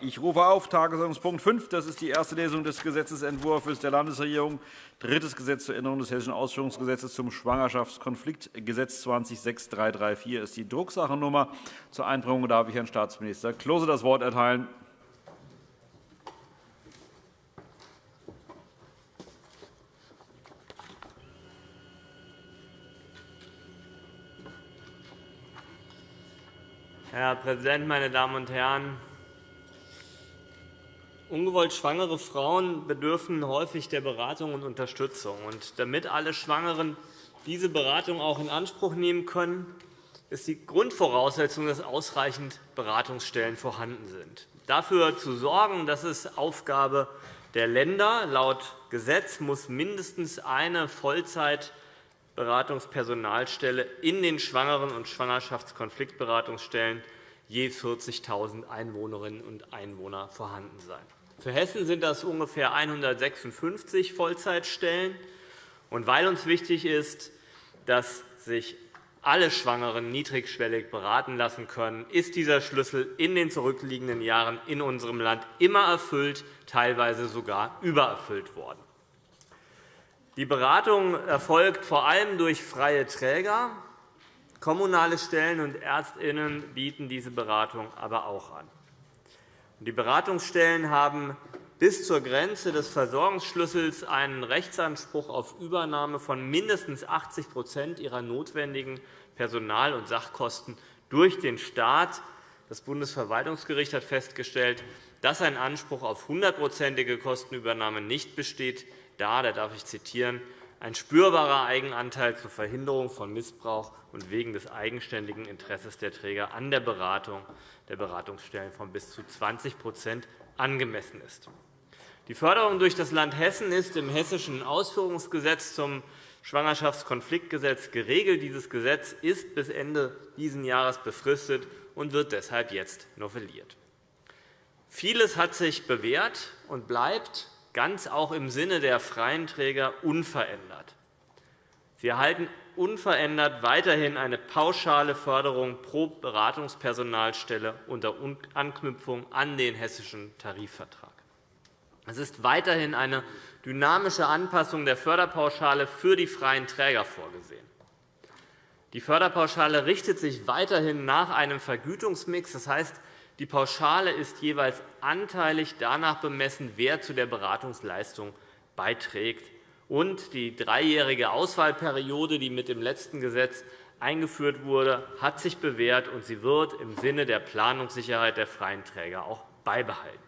Ich rufe auf Tagesordnungspunkt 5. Das ist die erste Lesung des Gesetzentwurfs der Landesregierung. Drittes Gesetz zur Änderung des Hessischen Ausführungsgesetzes zum Schwangerschaftskonfliktgesetz 206334 ist die Drucksachennummer. Zur Einbringung darf ich Herrn Staatsminister Klose das Wort erteilen. Herr Präsident, meine Damen und Herren! Ungewollt schwangere Frauen bedürfen häufig der Beratung und Unterstützung. damit alle Schwangeren diese Beratung auch in Anspruch nehmen können, ist die Grundvoraussetzung, dass ausreichend Beratungsstellen vorhanden sind. Dafür zu sorgen, das ist Aufgabe der Länder. Laut Gesetz muss mindestens eine Vollzeit Beratungspersonalstelle in den Schwangeren- und Schwangerschaftskonfliktberatungsstellen je 40.000 Einwohnerinnen und Einwohner vorhanden sein. Für Hessen sind das ungefähr 156 Vollzeitstellen. Und weil uns wichtig ist, dass sich alle Schwangeren niedrigschwellig beraten lassen können, ist dieser Schlüssel in den zurückliegenden Jahren in unserem Land immer erfüllt, teilweise sogar übererfüllt worden. Die Beratung erfolgt vor allem durch freie Träger. Kommunale Stellen und ÄrztInnen bieten diese Beratung aber auch an. Die Beratungsstellen haben bis zur Grenze des Versorgungsschlüssels einen Rechtsanspruch auf Übernahme von mindestens 80% ihrer notwendigen Personal- und Sachkosten durch den Staat. Das Bundesverwaltungsgericht hat festgestellt, dass ein Anspruch auf hundertprozentige Kostenübernahme nicht besteht, da, da darf ich zitieren, ein spürbarer Eigenanteil zur Verhinderung von Missbrauch und wegen des eigenständigen Interesses der Träger an der Beratung der Beratungsstellen von bis zu 20% angemessen ist. Die Förderung durch das Land Hessen ist im Hessischen Ausführungsgesetz zum Schwangerschaftskonfliktgesetz geregelt. Dieses Gesetz ist bis Ende dieses Jahres befristet und wird deshalb jetzt novelliert. Vieles hat sich bewährt und bleibt ganz auch im Sinne der freien Träger unverändert. Sie erhalten unverändert weiterhin eine pauschale Förderung pro Beratungspersonalstelle unter Anknüpfung an den Hessischen Tarifvertrag. Es ist weiterhin eine dynamische Anpassung der Förderpauschale für die freien Träger vorgesehen. Die Förderpauschale richtet sich weiterhin nach einem Vergütungsmix. Das heißt, die Pauschale ist jeweils anteilig danach bemessen, wer zu der Beratungsleistung beiträgt. Und die dreijährige Auswahlperiode, die mit dem letzten Gesetz eingeführt wurde, hat sich bewährt, und sie wird im Sinne der Planungssicherheit der freien Träger auch beibehalten.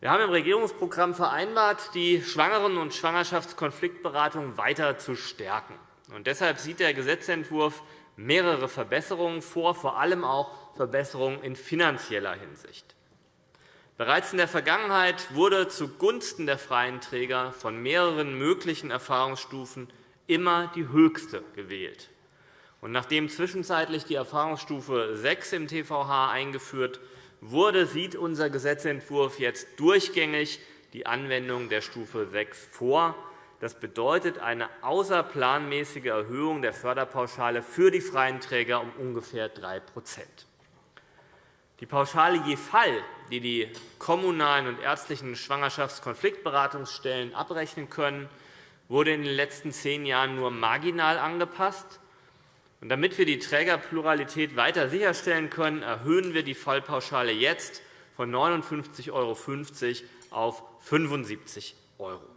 Wir haben im Regierungsprogramm vereinbart, die Schwangeren- und Schwangerschaftskonfliktberatung weiter zu stärken. Und deshalb sieht der Gesetzentwurf mehrere Verbesserungen vor, vor allem auch Verbesserungen in finanzieller Hinsicht. Bereits in der Vergangenheit wurde zugunsten der freien Träger von mehreren möglichen Erfahrungsstufen immer die höchste gewählt. Und nachdem zwischenzeitlich die Erfahrungsstufe 6 im TVH eingeführt wurde, sieht unser Gesetzentwurf jetzt durchgängig die Anwendung der Stufe 6 vor. Das bedeutet eine außerplanmäßige Erhöhung der Förderpauschale für die freien Träger um ungefähr 3% Die Pauschale je Fall, die die kommunalen und ärztlichen Schwangerschaftskonfliktberatungsstellen abrechnen können, wurde in den letzten zehn Jahren nur marginal angepasst. damit wir die Trägerpluralität weiter sicherstellen können, erhöhen wir die Fallpauschale jetzt von 59,50 € auf 75 €.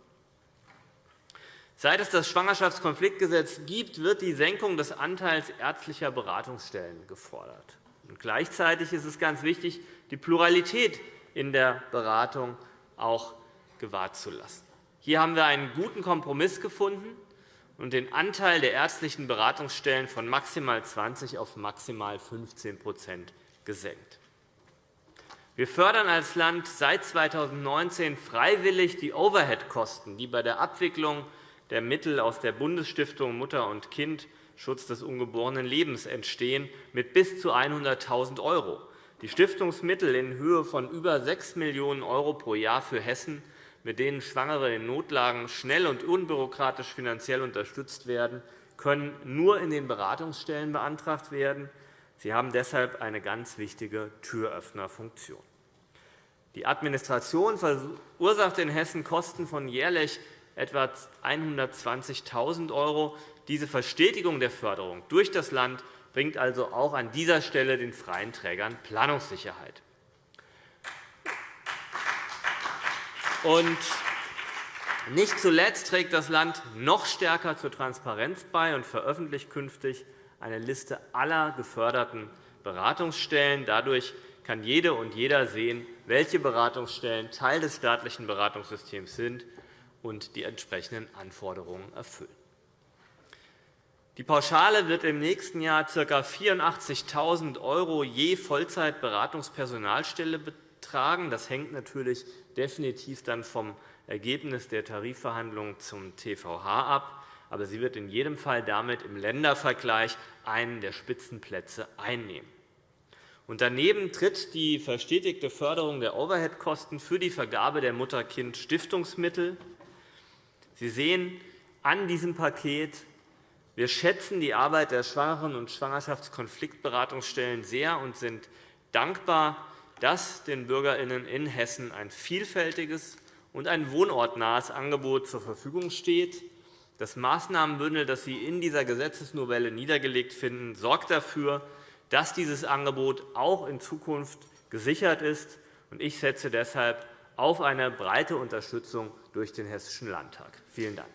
Seit es das Schwangerschaftskonfliktgesetz gibt, wird die Senkung des Anteils ärztlicher Beratungsstellen gefordert. gleichzeitig ist es ganz wichtig, die Pluralität in der Beratung auch gewahrt zu lassen. Hier haben wir einen guten Kompromiss gefunden und den Anteil der ärztlichen Beratungsstellen von maximal 20 auf maximal 15% gesenkt. Wir fördern als Land seit 2019 freiwillig die Overhead-Kosten, die bei der Abwicklung der Mittel aus der Bundesstiftung Mutter und Kind Schutz des ungeborenen Lebens entstehen, mit bis zu 100.000 €. Die Stiftungsmittel in Höhe von über 6 Millionen € pro Jahr für Hessen, mit denen Schwangere in Notlagen schnell und unbürokratisch finanziell unterstützt werden, können nur in den Beratungsstellen beantragt werden. Sie haben deshalb eine ganz wichtige Türöffnerfunktion. Die Administration verursacht in Hessen Kosten von jährlich etwa 120.000 €. Diese Verstetigung der Förderung durch das Land bringt also auch an dieser Stelle den freien Trägern Planungssicherheit. Und nicht zuletzt trägt das Land noch stärker zur Transparenz bei und veröffentlicht künftig eine Liste aller geförderten Beratungsstellen. Dadurch kann jede und jeder sehen, welche Beratungsstellen Teil des staatlichen Beratungssystems sind und die entsprechenden Anforderungen erfüllen. Die Pauschale wird im nächsten Jahr ca. 84.000 € je Vollzeitberatungspersonalstelle betragen. Das hängt natürlich definitiv dann vom Ergebnis der Tarifverhandlungen zum TVH ab. Aber sie wird in jedem Fall damit im Ländervergleich einen der Spitzenplätze einnehmen. Und daneben tritt die verstetigte Förderung der Overheadkosten für die Vergabe der Mutter-Kind-Stiftungsmittel. Sie sehen an diesem Paket, wir schätzen die Arbeit der Schwangeren- und Schwangerschaftskonfliktberatungsstellen sehr und sind dankbar, dass den BürgerInnen in Hessen ein vielfältiges und ein wohnortnahes Angebot zur Verfügung steht. Das Maßnahmenbündel, das Sie in dieser Gesetzesnovelle niedergelegt finden, sorgt dafür, dass dieses Angebot auch in Zukunft gesichert ist. Ich setze deshalb auf eine breite Unterstützung durch den Hessischen Landtag. Vielen Dank.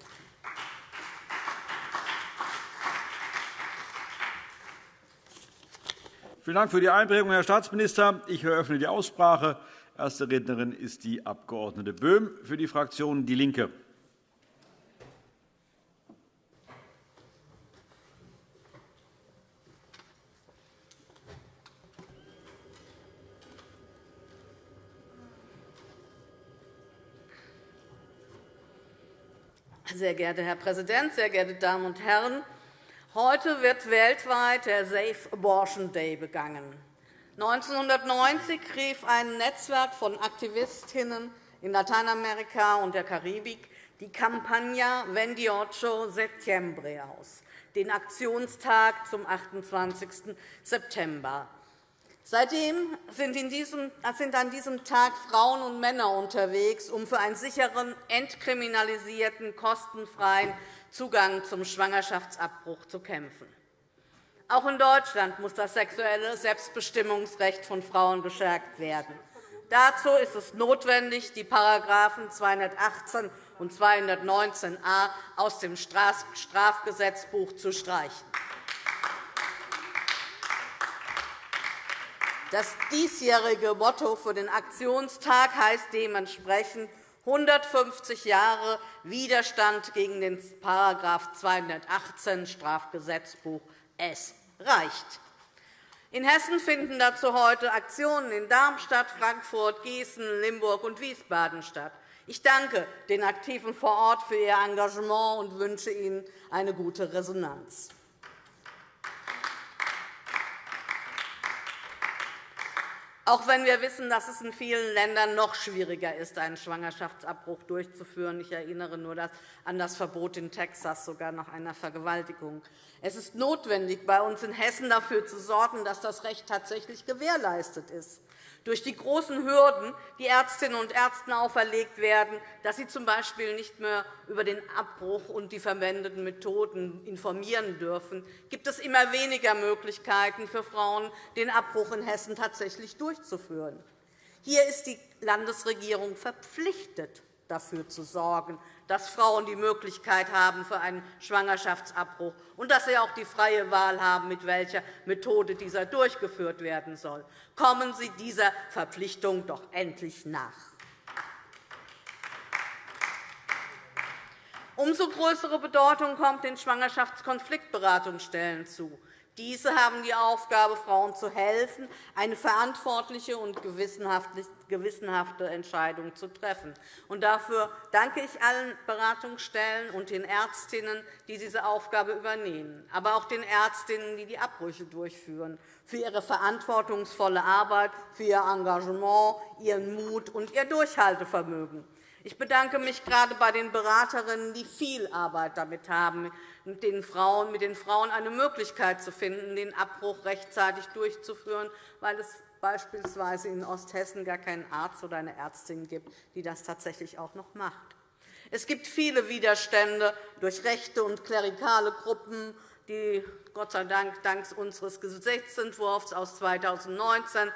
Vielen Dank für die Einbringung, Herr Staatsminister. Ich eröffne die Aussprache. Erste Rednerin ist die Abg. Böhm für die Fraktion DIE LINKE. Sehr geehrter Herr Präsident, sehr geehrte Damen und Herren! Heute wird weltweit der Safe Abortion Day begangen. 1990 rief ein Netzwerk von Aktivistinnen in Lateinamerika und der Karibik die Campagna 28 Settembre aus, den Aktionstag zum 28. September. Seitdem sind an diesem Tag Frauen und Männer unterwegs, um für einen sicheren, entkriminalisierten, kostenfreien Zugang zum Schwangerschaftsabbruch zu kämpfen. Auch in Deutschland muss das sexuelle Selbstbestimmungsrecht von Frauen gestärkt werden. Dazu ist es notwendig, die § 218 und 219a aus dem Strafgesetzbuch zu streichen. Das diesjährige Motto für den Aktionstag heißt dementsprechend 150 Jahre Widerstand gegen den § 218 Strafgesetzbuch. Es reicht. In Hessen finden dazu heute Aktionen in Darmstadt, Frankfurt, Gießen, Limburg und Wiesbaden statt. Ich danke den Aktiven vor Ort für ihr Engagement und wünsche ihnen eine gute Resonanz. Auch wenn wir wissen, dass es in vielen Ländern noch schwieriger ist, einen Schwangerschaftsabbruch durchzuführen. Ich erinnere nur an das Verbot in Texas, sogar nach einer Vergewaltigung. Es ist notwendig, bei uns in Hessen dafür zu sorgen, dass das Recht tatsächlich gewährleistet ist durch die großen Hürden, die Ärztinnen und Ärzten auferlegt werden, dass sie z. B. nicht mehr über den Abbruch und die verwendeten Methoden informieren dürfen, gibt es immer weniger Möglichkeiten für Frauen, den Abbruch in Hessen tatsächlich durchzuführen. Hier ist die Landesregierung verpflichtet, dafür zu sorgen, dass Frauen die Möglichkeit haben für einen Schwangerschaftsabbruch und dass sie auch die freie Wahl haben, mit welcher Methode dieser durchgeführt werden soll. Kommen Sie dieser Verpflichtung doch endlich nach. Umso größere Bedeutung kommt den Schwangerschaftskonfliktberatungsstellen zu. Diese haben die Aufgabe, Frauen zu helfen, eine verantwortliche und gewissenhafte Entscheidung zu treffen. Dafür danke ich allen Beratungsstellen und den Ärztinnen, die diese Aufgabe übernehmen, aber auch den Ärztinnen, die die Abbrüche durchführen, für ihre verantwortungsvolle Arbeit, für ihr Engagement, ihren Mut und ihr Durchhaltevermögen. Ich bedanke mich gerade bei den Beraterinnen, die viel Arbeit damit haben, den Frauen, mit den Frauen eine Möglichkeit zu finden, den Abbruch rechtzeitig durchzuführen, weil es beispielsweise in Osthessen gar keinen Arzt oder eine Ärztin gibt, die das tatsächlich auch noch macht. Es gibt viele Widerstände durch rechte und klerikale Gruppen, die Gott sei Dank dank unseres Gesetzentwurfs aus 2019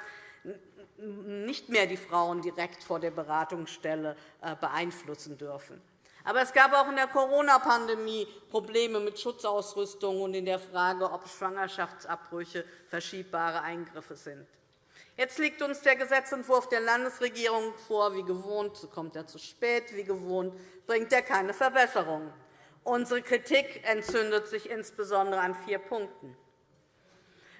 nicht mehr die Frauen direkt vor der Beratungsstelle äh, beeinflussen dürfen. Aber es gab auch in der Corona-Pandemie Probleme mit Schutzausrüstung und in der Frage, ob Schwangerschaftsabbrüche verschiebbare Eingriffe sind. Jetzt liegt uns der Gesetzentwurf der Landesregierung vor. Wie gewohnt kommt er zu spät. Wie gewohnt bringt er keine Verbesserungen. Unsere Kritik entzündet sich insbesondere an vier Punkten.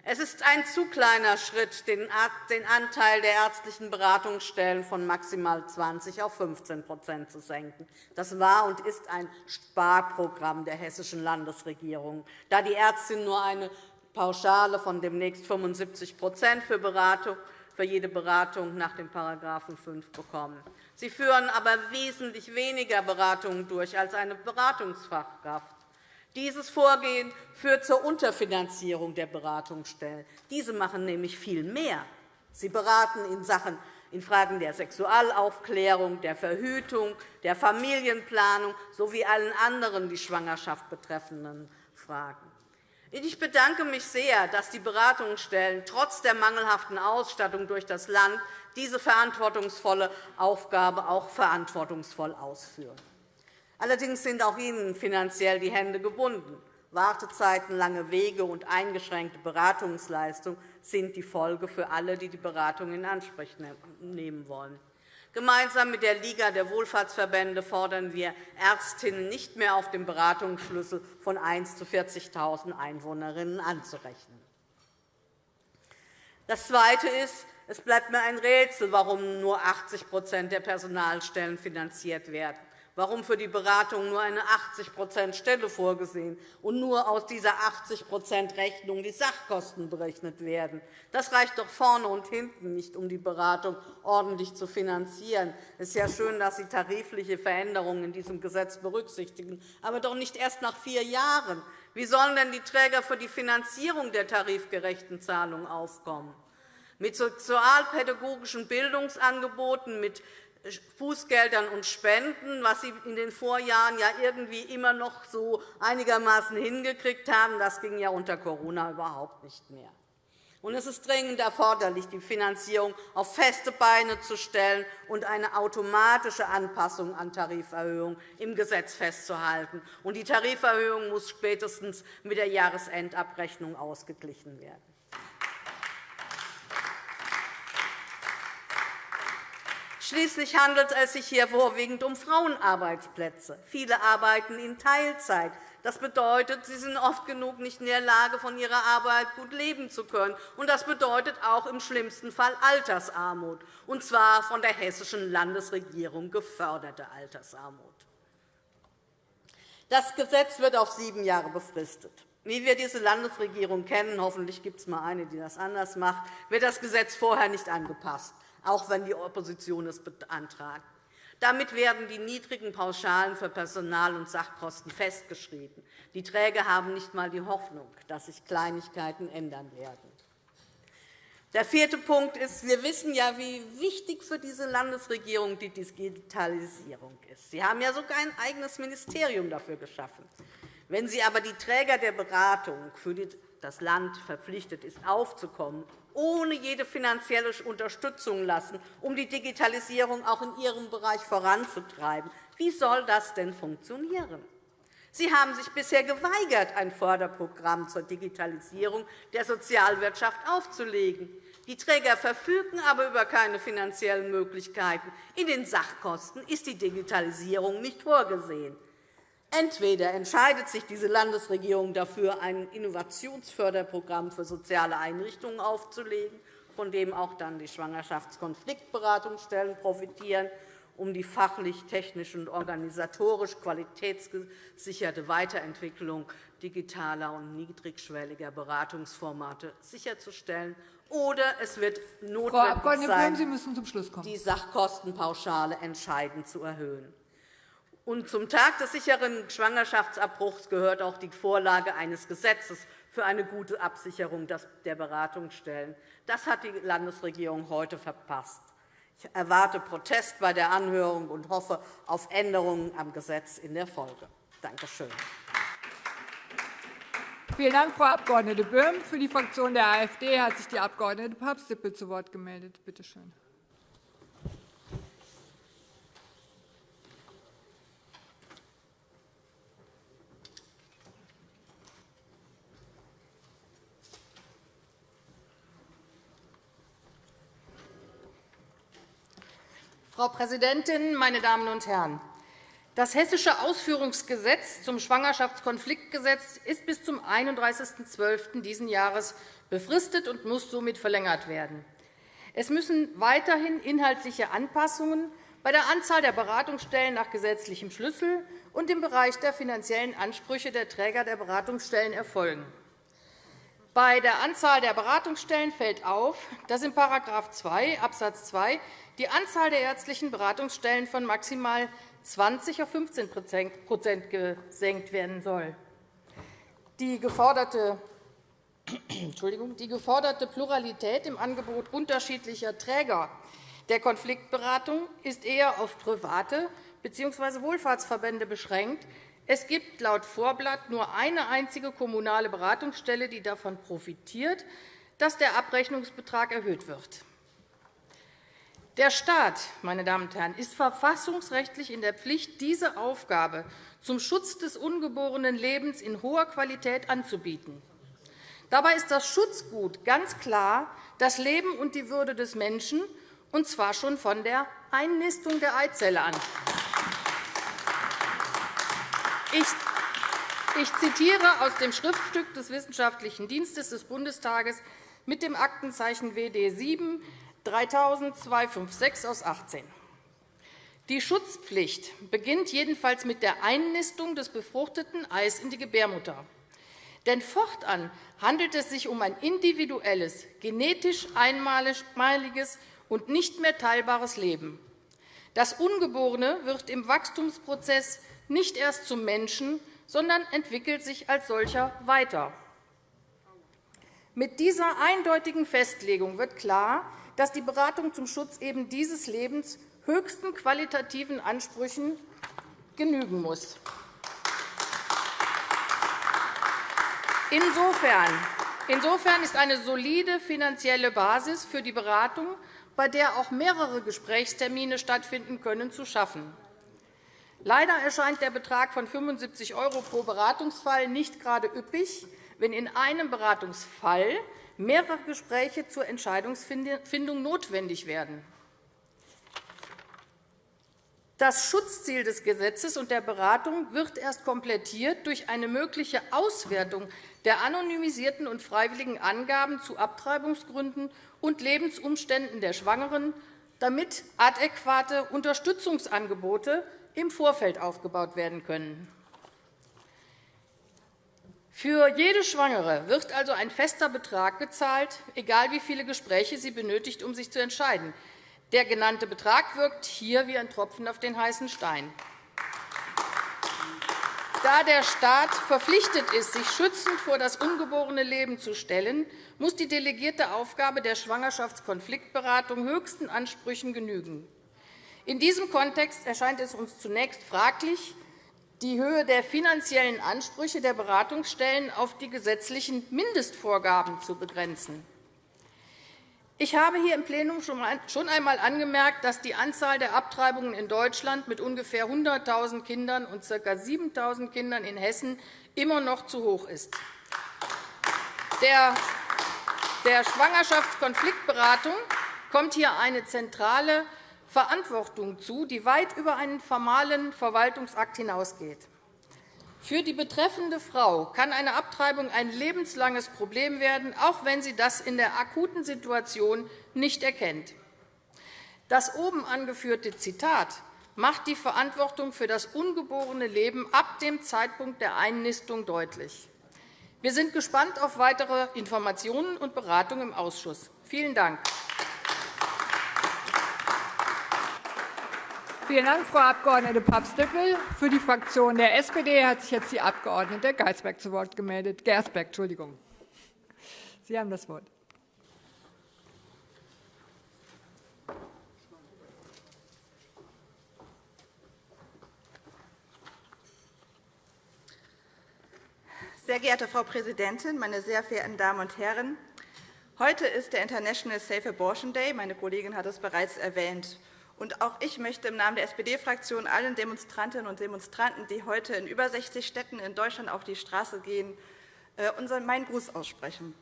Es ist ein zu kleiner Schritt, den Anteil der ärztlichen Beratungsstellen von maximal 20 auf 15% zu senken. Das war und ist ein Sparprogramm der hessischen Landesregierung, da die Ärztinnen nur eine Pauschale von demnächst 75 für, Beratung, für jede Beratung nach dem § 5 bekommen. Sie führen aber wesentlich weniger Beratungen durch als eine Beratungsfachkraft. Dieses Vorgehen führt zur Unterfinanzierung der Beratungsstellen. Diese machen nämlich viel mehr. Sie beraten in Sachen in Fragen der Sexualaufklärung, der Verhütung, der Familienplanung sowie allen anderen die Schwangerschaft betreffenden Fragen. Ich bedanke mich sehr, dass die Beratungsstellen trotz der mangelhaften Ausstattung durch das Land diese verantwortungsvolle Aufgabe auch verantwortungsvoll ausführen. Allerdings sind auch ihnen finanziell die Hände gebunden. Wartezeiten, lange Wege und eingeschränkte Beratungsleistung sind die Folge für alle, die die Beratung in Anspruch nehmen wollen. Gemeinsam mit der Liga der Wohlfahrtsverbände fordern wir Ärztinnen nicht mehr auf dem Beratungsschlüssel von 1 zu 40.000 Einwohnerinnen anzurechnen. Das Zweite ist, es bleibt mir ein Rätsel, warum nur 80% der Personalstellen finanziert werden warum für die Beratung nur eine 80% Stelle vorgesehen und nur aus dieser 80% Rechnung die Sachkosten berechnet werden. Das reicht doch vorne und hinten nicht, um die Beratung ordentlich zu finanzieren. Es ist ja schön, dass Sie tarifliche Veränderungen in diesem Gesetz berücksichtigen, aber doch nicht erst nach vier Jahren. Wie sollen denn die Träger für die Finanzierung der tarifgerechten Zahlungen aufkommen? Mit sozialpädagogischen Bildungsangeboten, mit Fußgeldern und Spenden, was Sie in den Vorjahren ja irgendwie immer noch so einigermaßen hingekriegt haben. Das ging ja unter Corona überhaupt nicht mehr. Und es ist dringend erforderlich, die Finanzierung auf feste Beine zu stellen und eine automatische Anpassung an Tariferhöhungen im Gesetz festzuhalten. Und die Tariferhöhung muss spätestens mit der Jahresendabrechnung ausgeglichen werden. Schließlich handelt es sich hier vorwiegend um Frauenarbeitsplätze. Viele arbeiten in Teilzeit. Das bedeutet, sie sind oft genug nicht in der Lage, von ihrer Arbeit gut leben zu können. Und das bedeutet auch im schlimmsten Fall Altersarmut, und zwar von der hessischen Landesregierung geförderte Altersarmut. Das Gesetz wird auf sieben Jahre befristet. Wie wir diese Landesregierung kennen, hoffentlich gibt es mal eine, die das anders macht, wird das Gesetz vorher nicht angepasst auch wenn die Opposition es beantragt. Damit werden die niedrigen Pauschalen für Personal- und Sachkosten festgeschrieben. Die Träger haben nicht einmal die Hoffnung, dass sich Kleinigkeiten ändern werden. Der vierte Punkt ist, wir wissen ja, wie wichtig für diese Landesregierung die Digitalisierung ist. Sie haben ja sogar ein eigenes Ministerium dafür geschaffen. Wenn Sie aber die Träger der Beratung für das Land verpflichtet ist, aufzukommen ohne jede finanzielle Unterstützung lassen, um die Digitalisierung auch in Ihrem Bereich voranzutreiben. Wie soll das denn funktionieren? Sie haben sich bisher geweigert, ein Förderprogramm zur Digitalisierung der Sozialwirtschaft aufzulegen. Die Träger verfügen aber über keine finanziellen Möglichkeiten. In den Sachkosten ist die Digitalisierung nicht vorgesehen. Entweder entscheidet sich diese Landesregierung dafür, ein Innovationsförderprogramm für soziale Einrichtungen aufzulegen, von dem auch dann die Schwangerschaftskonfliktberatungsstellen profitieren, um die fachlich, technisch und organisatorisch qualitätsgesicherte Weiterentwicklung digitaler und niedrigschwelliger Beratungsformate sicherzustellen, oder es wird notwendig sein, kommen. die Sachkostenpauschale entscheidend zu erhöhen. Und zum Tag des sicheren Schwangerschaftsabbruchs gehört auch die Vorlage eines Gesetzes für eine gute Absicherung der Beratungsstellen. Das hat die Landesregierung heute verpasst. Ich erwarte Protest bei der Anhörung und hoffe auf Änderungen am Gesetz in der Folge. Danke schön. Vielen Dank, Frau Abg. Böhm. Für die Fraktion der AfD hat sich die Abg. Papst-Dippel zu Wort gemeldet. Bitte schön. Frau Präsidentin, meine Damen und Herren! Das Hessische Ausführungsgesetz zum Schwangerschaftskonfliktgesetz ist bis zum 31.12. dieses Jahres befristet und muss somit verlängert werden. Es müssen weiterhin inhaltliche Anpassungen bei der Anzahl der Beratungsstellen nach gesetzlichem Schlüssel und im Bereich der finanziellen Ansprüche der Träger der Beratungsstellen erfolgen. Bei der Anzahl der Beratungsstellen fällt auf, dass in § 2 Abs. 2 die Anzahl der ärztlichen Beratungsstellen von maximal 20 auf 15% gesenkt werden soll. Die geforderte die geforderte Pluralität im Angebot unterschiedlicher Träger der Konfliktberatung ist eher auf private bzw. Wohlfahrtsverbände beschränkt. Es gibt laut Vorblatt nur eine einzige kommunale Beratungsstelle, die davon profitiert, dass der Abrechnungsbetrag erhöht wird. Der Staat meine Damen und Herren, ist verfassungsrechtlich in der Pflicht, diese Aufgabe zum Schutz des ungeborenen Lebens in hoher Qualität anzubieten. Dabei ist das Schutzgut ganz klar das Leben und die Würde des Menschen, und zwar schon von der Einnistung der Eizelle an. Ich zitiere aus dem Schriftstück des Wissenschaftlichen Dienstes des Bundestages mit dem Aktenzeichen WD 7 3256 aus 18. Die Schutzpflicht beginnt jedenfalls mit der Einnistung des befruchteten Eis in die Gebärmutter. Denn fortan handelt es sich um ein individuelles, genetisch einmaliges und nicht mehr teilbares Leben. Das Ungeborene wird im Wachstumsprozess nicht erst zum Menschen, sondern entwickelt sich als solcher weiter. Mit dieser eindeutigen Festlegung wird klar, dass die Beratung zum Schutz eben dieses Lebens höchsten qualitativen Ansprüchen genügen muss. Insofern ist eine solide finanzielle Basis für die Beratung, bei der auch mehrere Gesprächstermine stattfinden können, zu schaffen. Leider erscheint der Betrag von 75 € pro Beratungsfall nicht gerade üppig, wenn in einem Beratungsfall mehrere Gespräche zur Entscheidungsfindung notwendig werden. Das Schutzziel des Gesetzes und der Beratung wird erst komplettiert durch eine mögliche Auswertung der anonymisierten und freiwilligen Angaben zu Abtreibungsgründen und Lebensumständen der Schwangeren, damit adäquate Unterstützungsangebote im Vorfeld aufgebaut werden können. Für jede Schwangere wird also ein fester Betrag gezahlt, egal wie viele Gespräche sie benötigt, um sich zu entscheiden. Der genannte Betrag wirkt hier wie ein Tropfen auf den heißen Stein. Da der Staat verpflichtet ist, sich schützend vor das ungeborene Leben zu stellen, muss die delegierte Aufgabe der Schwangerschaftskonfliktberatung höchsten Ansprüchen genügen. In diesem Kontext erscheint es uns zunächst fraglich, die Höhe der finanziellen Ansprüche der Beratungsstellen auf die gesetzlichen Mindestvorgaben zu begrenzen. Ich habe hier im Plenum schon einmal angemerkt, dass die Anzahl der Abtreibungen in Deutschland mit ungefähr 100.000 Kindern und ca. 7.000 Kindern in Hessen immer noch zu hoch ist. Der Schwangerschaftskonfliktberatung kommt hier eine zentrale Verantwortung zu, die weit über einen formalen Verwaltungsakt hinausgeht. Für die betreffende Frau kann eine Abtreibung ein lebenslanges Problem werden, auch wenn sie das in der akuten Situation nicht erkennt. Das oben angeführte Zitat macht die Verantwortung für das ungeborene Leben ab dem Zeitpunkt der Einnistung deutlich. Wir sind gespannt auf weitere Informationen und Beratungen im Ausschuss. Vielen Dank. Vielen Dank, Frau Abg. Paps-Dippel. Für die Fraktion der SPD hat sich jetzt die Abg. Geisberg zu Wort gemeldet. Gersberg, Entschuldigung. Sie haben das Wort. Sehr geehrte Frau Präsidentin, meine sehr verehrten Damen und Herren! Heute ist der International Safe Abortion Day. Meine Kollegin hat es bereits erwähnt. Und auch ich möchte im Namen der SPD-Fraktion allen Demonstrantinnen und Demonstranten, die heute in über 60 Städten in Deutschland auf die Straße gehen, äh, meinen Gruß aussprechen.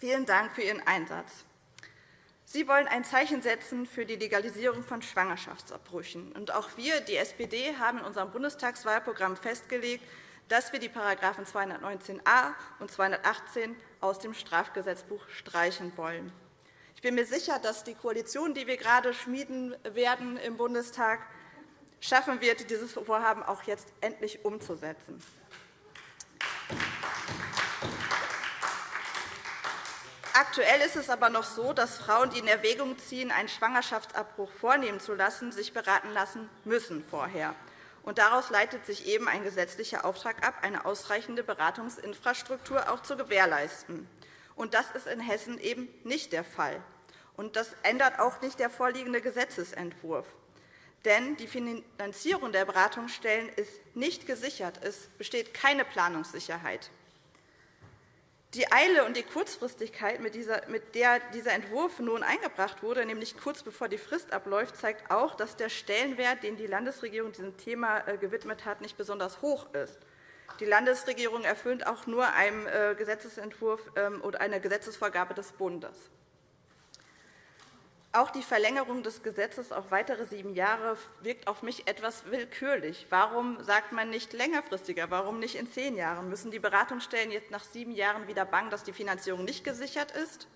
Vielen Dank für Ihren Einsatz. Sie wollen ein Zeichen setzen für die Legalisierung von Schwangerschaftsabbrüchen. Und auch wir, die SPD, haben in unserem Bundestagswahlprogramm festgelegt, dass wir die § 219a und 218 aus dem Strafgesetzbuch streichen wollen. Ich bin mir sicher, dass die Koalition, die wir gerade schmieden werden im Bundestag, schaffen wird, dieses Vorhaben auch jetzt endlich umzusetzen. Aktuell ist es aber noch so, dass Frauen, die in Erwägung ziehen, einen Schwangerschaftsabbruch vornehmen zu lassen, sich beraten lassen müssen vorher. Und daraus leitet sich eben ein gesetzlicher Auftrag ab, eine ausreichende Beratungsinfrastruktur auch zu gewährleisten. Und das ist in Hessen eben nicht der Fall. Und das ändert auch nicht der vorliegende Gesetzentwurf. Denn die Finanzierung der Beratungsstellen ist nicht gesichert. Es besteht keine Planungssicherheit. Die Eile und die Kurzfristigkeit, mit der dieser Entwurf nun eingebracht wurde, nämlich kurz bevor die Frist abläuft, zeigt auch, dass der Stellenwert, den die Landesregierung diesem Thema äh, gewidmet hat, nicht besonders hoch ist. Die Landesregierung erfüllt auch nur einem äh, Gesetzentwurf ähm, oder einer Gesetzesvorgabe des Bundes. Auch die Verlängerung des Gesetzes auf weitere sieben Jahre wirkt auf mich etwas willkürlich. Warum sagt man nicht längerfristiger? Warum nicht in zehn Jahren? Müssen die Beratungsstellen jetzt nach sieben Jahren wieder bangen, dass die Finanzierung nicht gesichert ist?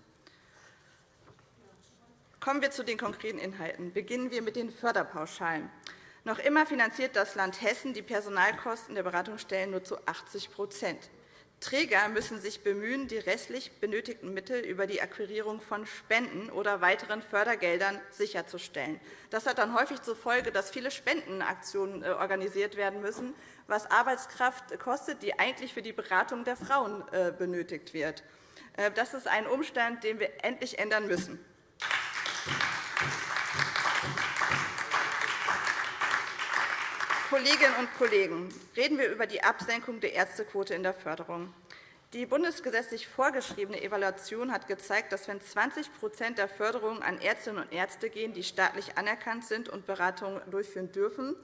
Kommen wir zu den konkreten Inhalten. Beginnen wir mit den Förderpauschalen. Noch immer finanziert das Land Hessen die Personalkosten der Beratungsstellen nur zu 80% Träger müssen sich bemühen, die restlich benötigten Mittel über die Akquirierung von Spenden oder weiteren Fördergeldern sicherzustellen. Das hat dann häufig zur Folge, dass viele Spendenaktionen äh, organisiert werden müssen, was Arbeitskraft kostet, die eigentlich für die Beratung der Frauen äh, benötigt wird. Äh, das ist ein Umstand, den wir endlich ändern müssen. Kolleginnen und Kollegen, reden wir über die Absenkung der Ärztequote in der Förderung. Die bundesgesetzlich vorgeschriebene Evaluation hat gezeigt, dass wenn 20% der Förderungen an Ärztinnen und Ärzte gehen, die staatlich anerkannt sind und Beratungen durchführen dürfen,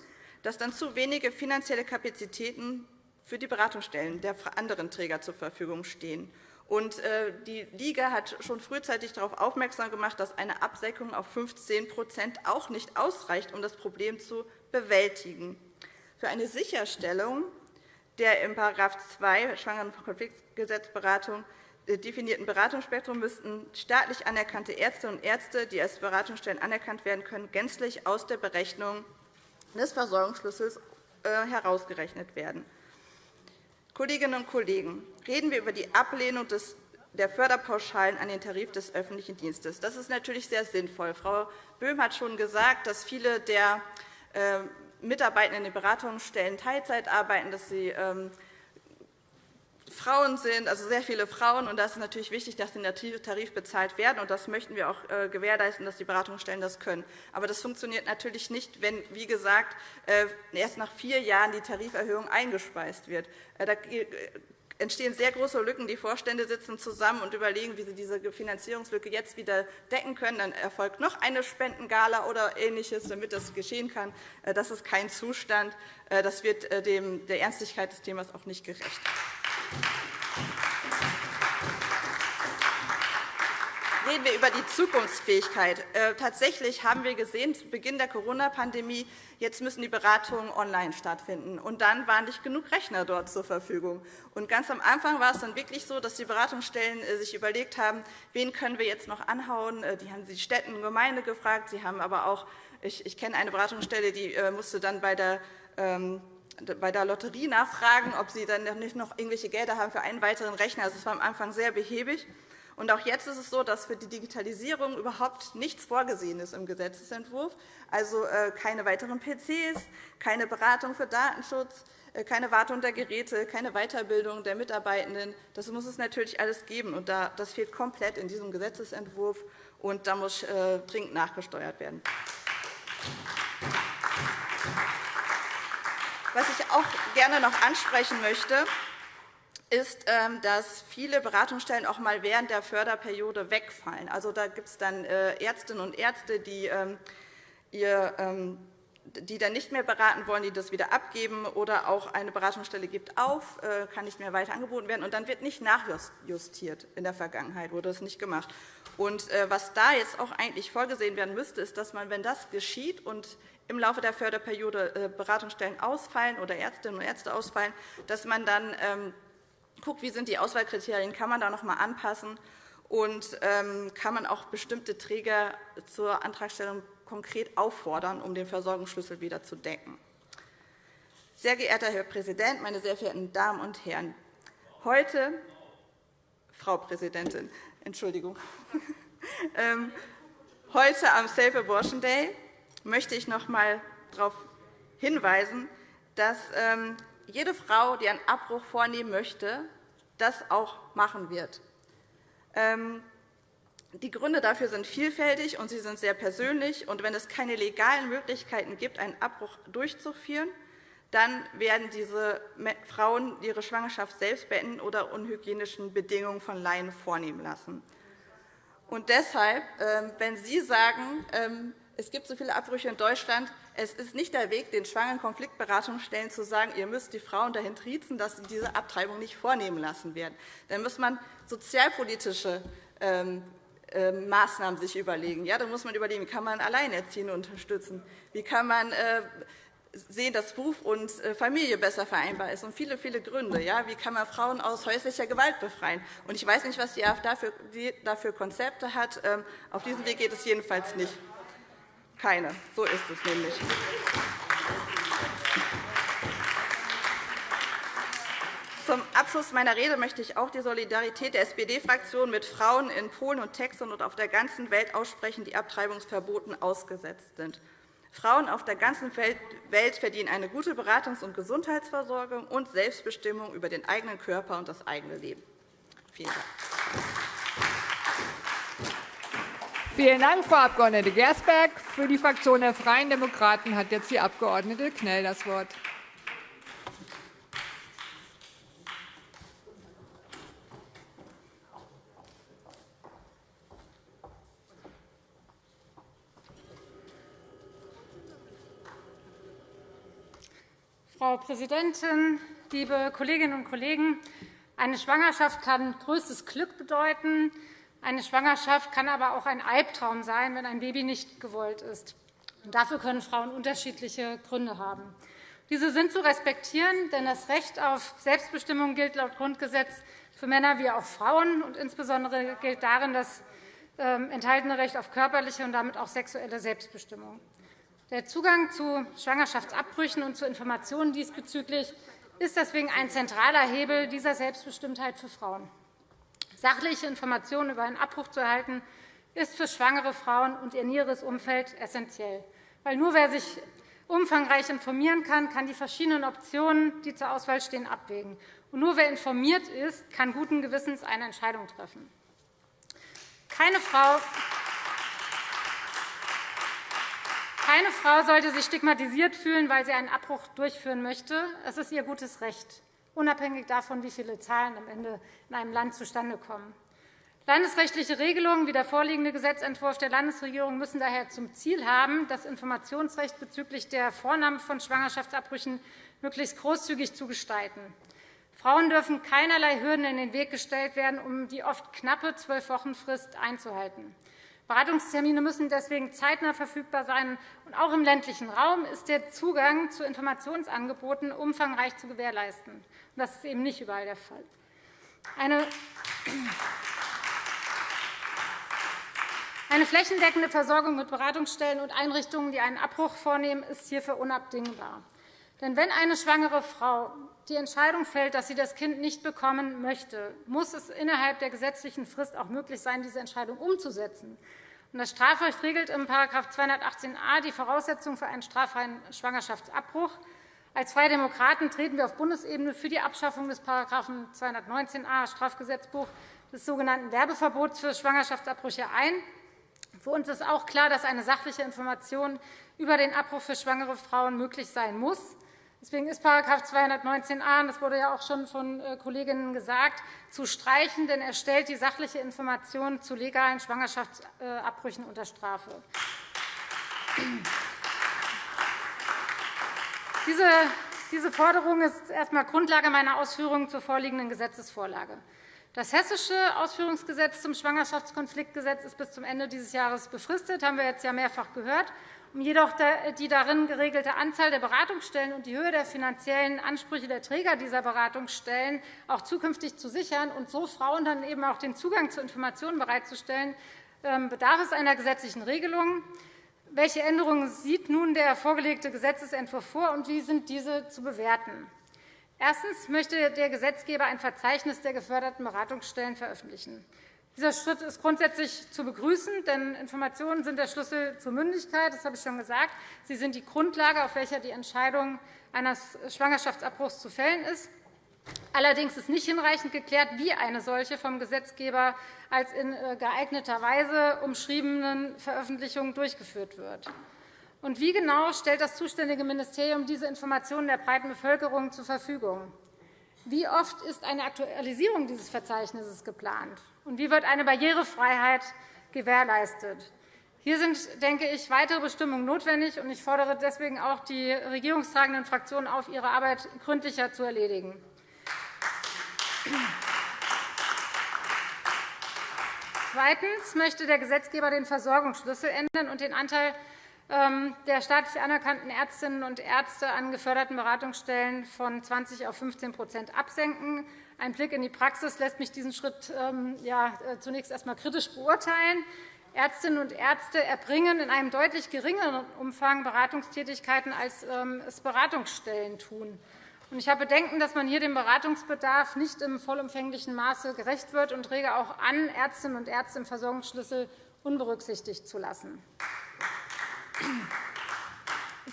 dass dann zu wenige finanzielle Kapazitäten für die Beratungsstellen der anderen Träger zur Verfügung stehen. Äh, die Liga hat schon frühzeitig darauf aufmerksam gemacht, dass eine Absenkung auf 15% auch nicht ausreicht, um das Problem zu bewältigen. Für eine Sicherstellung der in § 2 Schwangerenkonfliktgesetzberatung äh, definierten Beratungsspektrum müssten staatlich anerkannte Ärztinnen und Ärzte, die als Beratungsstellen anerkannt werden können, gänzlich aus der Berechnung des Versorgungsschlüssels äh, herausgerechnet werden. Kolleginnen und Kollegen, reden wir über die Ablehnung der Förderpauschalen an den Tarif des öffentlichen Dienstes. Das ist natürlich sehr sinnvoll. Frau Böhm hat schon gesagt, dass viele der äh, Mitarbeitenden in den Beratungsstellen Teilzeit arbeiten, dass sie ähm, Frauen sind, also sehr viele Frauen. Und da ist natürlich wichtig, dass sie der Tarif bezahlt werden. Und das möchten wir auch äh, gewährleisten, dass die Beratungsstellen das können. Aber das funktioniert natürlich nicht, wenn, wie gesagt, äh, erst nach vier Jahren die Tariferhöhung eingespeist wird. Da entstehen sehr große Lücken. Die Vorstände sitzen zusammen und überlegen, wie sie diese Finanzierungslücke jetzt wieder decken können. Dann erfolgt noch eine Spendengala oder Ähnliches, damit das geschehen kann. Äh, das ist kein Zustand. Äh, das wird äh, der Ernstigkeit des Themas auch nicht gerecht. Reden wir über die Zukunftsfähigkeit. Äh, tatsächlich haben wir gesehen, zu Beginn der Corona-Pandemie, jetzt müssen die Beratungen online stattfinden. Und dann waren nicht genug Rechner dort zur Verfügung. Und ganz am Anfang war es dann wirklich so, dass die Beratungsstellen äh, sich überlegt haben, wen können wir jetzt noch anhauen. Äh, die haben die Städte und Gemeinde gefragt. Sie haben aber auch, ich, ich kenne eine Beratungsstelle, die musste dann bei der ähm, bei der Lotterie nachfragen, ob sie dann nicht noch irgendwelche Gelder haben für einen weiteren Rechner. Also es war am Anfang sehr behäbig. Und auch jetzt ist es so, dass für die Digitalisierung überhaupt nichts vorgesehen ist im Gesetzentwurf, also äh, keine weiteren PCs, keine Beratung für Datenschutz, äh, keine Wartung der Geräte, keine Weiterbildung der Mitarbeitenden. Das muss es natürlich alles geben. Und das fehlt komplett in diesem Gesetzentwurf, und da muss äh, dringend nachgesteuert werden. Was ich auch gerne noch ansprechen möchte, ist, ähm, dass viele Beratungsstellen auch einmal während der Förderperiode wegfallen. Also, da gibt es dann Ärztinnen und Ärzte, die ähm, ihr die dann nicht mehr beraten wollen, die das wieder abgeben, oder auch eine Beratungsstelle gibt auf, äh, kann nicht mehr weiter angeboten werden, und dann wird nicht nachjustiert. In der Vergangenheit wurde das nicht gemacht. Und äh, was da jetzt auch eigentlich vorgesehen werden müsste, ist, dass man, wenn das geschieht und im Laufe der Förderperiode äh, Beratungsstellen ausfallen oder Ärztinnen und Ärzte ausfallen, dass man dann ähm, guckt, wie sind die Auswahlkriterien, kann man da noch einmal anpassen und ähm, kann man auch bestimmte Träger zur Antragstellung konkret auffordern, um den Versorgungsschlüssel wieder zu decken. Sehr geehrter Herr Präsident, meine sehr verehrten Damen und Herren! Heute, Frau Präsidentin, Entschuldigung, ähm, heute am Safe Abortion Day möchte ich noch einmal darauf hinweisen, dass ähm, jede Frau, die einen Abbruch vornehmen möchte, das auch machen wird. Ähm, die Gründe dafür sind vielfältig, und sie sind sehr persönlich. Und wenn es keine legalen Möglichkeiten gibt, einen Abbruch durchzuführen, dann werden diese Frauen ihre Schwangerschaft selbst beenden oder unhygienischen Bedingungen von Laien vornehmen lassen. Und deshalb, ähm, wenn Sie sagen, ähm, es gibt so viele Abbrüche in Deutschland, es ist nicht der Weg, den schwangeren Konfliktberatungsstellen zu sagen, ihr müsst die Frauen dahin triezen, dass sie diese Abtreibung nicht vornehmen lassen werden. Dann muss man sozialpolitische ähm, ähm, Maßnahmen sich überlegen. Ja, da muss man überlegen, wie kann man Alleinerziehende unterstützen? Wie kann man äh, sehen, dass Beruf und äh, Familie besser vereinbar ist und viele, viele Gründe. Ja? Wie kann man Frauen aus häuslicher Gewalt befreien? Und ich weiß nicht, was die AfD dafür Konzepte hat. Ähm, auf diesem Weg geht es jedenfalls nicht. Keine. So ist es nämlich. Zum Abschluss meiner Rede möchte ich auch die Solidarität der SPD-Fraktion mit Frauen in Polen und Texas und auf der ganzen Welt aussprechen, die Abtreibungsverboten ausgesetzt sind. Frauen auf der ganzen Welt verdienen eine gute Beratungs- und Gesundheitsversorgung und Selbstbestimmung über den eigenen Körper und das eigene Leben. Vielen Dank. Vielen Dank, Frau Abg. Gersberg. Für die Fraktion der Freien Demokraten hat jetzt die Abg. Knell das Wort. Frau Präsidentin, liebe Kolleginnen und Kollegen! Eine Schwangerschaft kann größtes Glück bedeuten. Eine Schwangerschaft kann aber auch ein Albtraum sein, wenn ein Baby nicht gewollt ist. Dafür können Frauen unterschiedliche Gründe haben. Diese sind zu respektieren, denn das Recht auf Selbstbestimmung gilt laut Grundgesetz für Männer wie auch Frauen. Und insbesondere gilt darin das ähm, enthaltene Recht auf körperliche und damit auch sexuelle Selbstbestimmung. Der Zugang zu Schwangerschaftsabbrüchen und zu Informationen diesbezüglich ist deswegen ein zentraler Hebel dieser Selbstbestimmtheit für Frauen. Sachliche Informationen über einen Abbruch zu erhalten, ist für schwangere Frauen und ihr näheres Umfeld essentiell. Weil nur wer sich umfangreich informieren kann, kann die verschiedenen Optionen, die zur Auswahl stehen, abwägen. Und nur wer informiert ist, kann guten Gewissens eine Entscheidung treffen. Keine Frau keine Frau sollte sich stigmatisiert fühlen, weil sie einen Abbruch durchführen möchte. Es ist ihr gutes Recht, unabhängig davon, wie viele Zahlen am Ende in einem Land zustande kommen. Landesrechtliche Regelungen wie der vorliegende Gesetzentwurf der Landesregierung müssen daher zum Ziel haben, das Informationsrecht bezüglich der Vornahme von Schwangerschaftsabbrüchen möglichst großzügig zu gestalten. Frauen dürfen keinerlei Hürden in den Weg gestellt werden, um die oft knappe Zwölf-Wochen-Frist einzuhalten. Beratungstermine müssen deswegen zeitnah verfügbar sein. Und auch im ländlichen Raum ist der Zugang zu Informationsangeboten umfangreich zu gewährleisten. Das ist eben nicht überall der Fall. Eine eine flächendeckende Versorgung mit Beratungsstellen und Einrichtungen, die einen Abbruch vornehmen, ist hierfür unabdingbar. Denn wenn eine schwangere Frau die Entscheidung fällt, dass sie das Kind nicht bekommen möchte, muss es innerhalb der gesetzlichen Frist auch möglich sein, diese Entscheidung umzusetzen. Das Strafrecht regelt im § 218a die Voraussetzungen für einen straffreien Schwangerschaftsabbruch. Als Freie Demokraten treten wir auf Bundesebene für die Abschaffung des § 219a Strafgesetzbuch des sogenannten Werbeverbots für Schwangerschaftsabbrüche ein. Für uns ist auch klar, dass eine sachliche Information über den Abbruch für schwangere Frauen möglich sein muss. Deswegen ist § 219a, das wurde ja auch schon von äh, Kolleginnen gesagt, zu streichen, denn er stellt die sachliche Information zu legalen Schwangerschaftsabbrüchen unter Strafe. Diese Forderung ist erst einmal Grundlage meiner Ausführungen zur vorliegenden Gesetzesvorlage. Das Hessische Ausführungsgesetz zum Schwangerschaftskonfliktgesetz ist bis zum Ende dieses Jahres befristet. Das haben wir jetzt ja mehrfach gehört. Um jedoch die darin geregelte Anzahl der Beratungsstellen und die Höhe der finanziellen Ansprüche der Träger dieser Beratungsstellen auch zukünftig zu sichern und so Frauen dann eben auch den Zugang zu Informationen bereitzustellen, ähm, bedarf es einer gesetzlichen Regelung. Welche Änderungen sieht nun der vorgelegte Gesetzentwurf vor, und wie sind diese zu bewerten? Erstens möchte der Gesetzgeber ein Verzeichnis der geförderten Beratungsstellen veröffentlichen. Dieser Schritt ist grundsätzlich zu begrüßen, denn Informationen sind der Schlüssel zur Mündigkeit. Das habe ich schon gesagt. Sie sind die Grundlage, auf welcher die Entscheidung eines Schwangerschaftsabbruchs zu fällen ist. Allerdings ist nicht hinreichend geklärt, wie eine solche vom Gesetzgeber als in äh, geeigneter Weise umschriebenen Veröffentlichung durchgeführt wird. Und wie genau stellt das zuständige Ministerium diese Informationen der breiten Bevölkerung zur Verfügung? Wie oft ist eine Aktualisierung dieses Verzeichnisses geplant? Und wie wird eine Barrierefreiheit gewährleistet? Hier sind, denke ich, weitere Bestimmungen notwendig. und Ich fordere deswegen auch die regierungstragenden Fraktionen auf, ihre Arbeit gründlicher zu erledigen. Zweitens möchte der Gesetzgeber den Versorgungsschlüssel ändern und den Anteil ähm, der staatlich anerkannten Ärztinnen und Ärzte an geförderten Beratungsstellen von 20 auf 15% absenken. Ein Blick in die Praxis lässt mich diesen Schritt ähm, äh, zunächst einmal kritisch beurteilen. Ärztinnen und Ärzte erbringen in einem deutlich geringeren Umfang Beratungstätigkeiten, als ähm, es Beratungsstellen tun. Ich habe Bedenken, dass man hier dem Beratungsbedarf nicht im vollumfänglichen Maße gerecht wird und rege auch an, Ärztinnen und Ärzte im Versorgungsschlüssel unberücksichtigt zu lassen.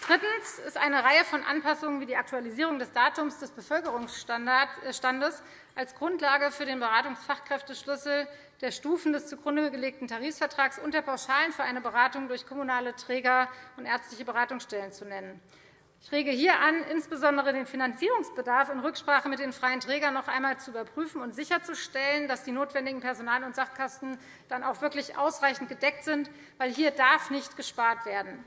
Drittens ist eine Reihe von Anpassungen wie die Aktualisierung des Datums des Bevölkerungsstandes als Grundlage für den Beratungsfachkräfteschlüssel der Stufen des zugrunde gelegten Tarifvertrags und der Pauschalen für eine Beratung durch kommunale Träger und ärztliche Beratungsstellen zu nennen. Ich rege hier an, insbesondere den Finanzierungsbedarf in Rücksprache mit den freien Trägern noch einmal zu überprüfen und sicherzustellen, dass die notwendigen Personal- und Sachkosten dann auch wirklich ausreichend gedeckt sind, weil hier darf nicht gespart werden.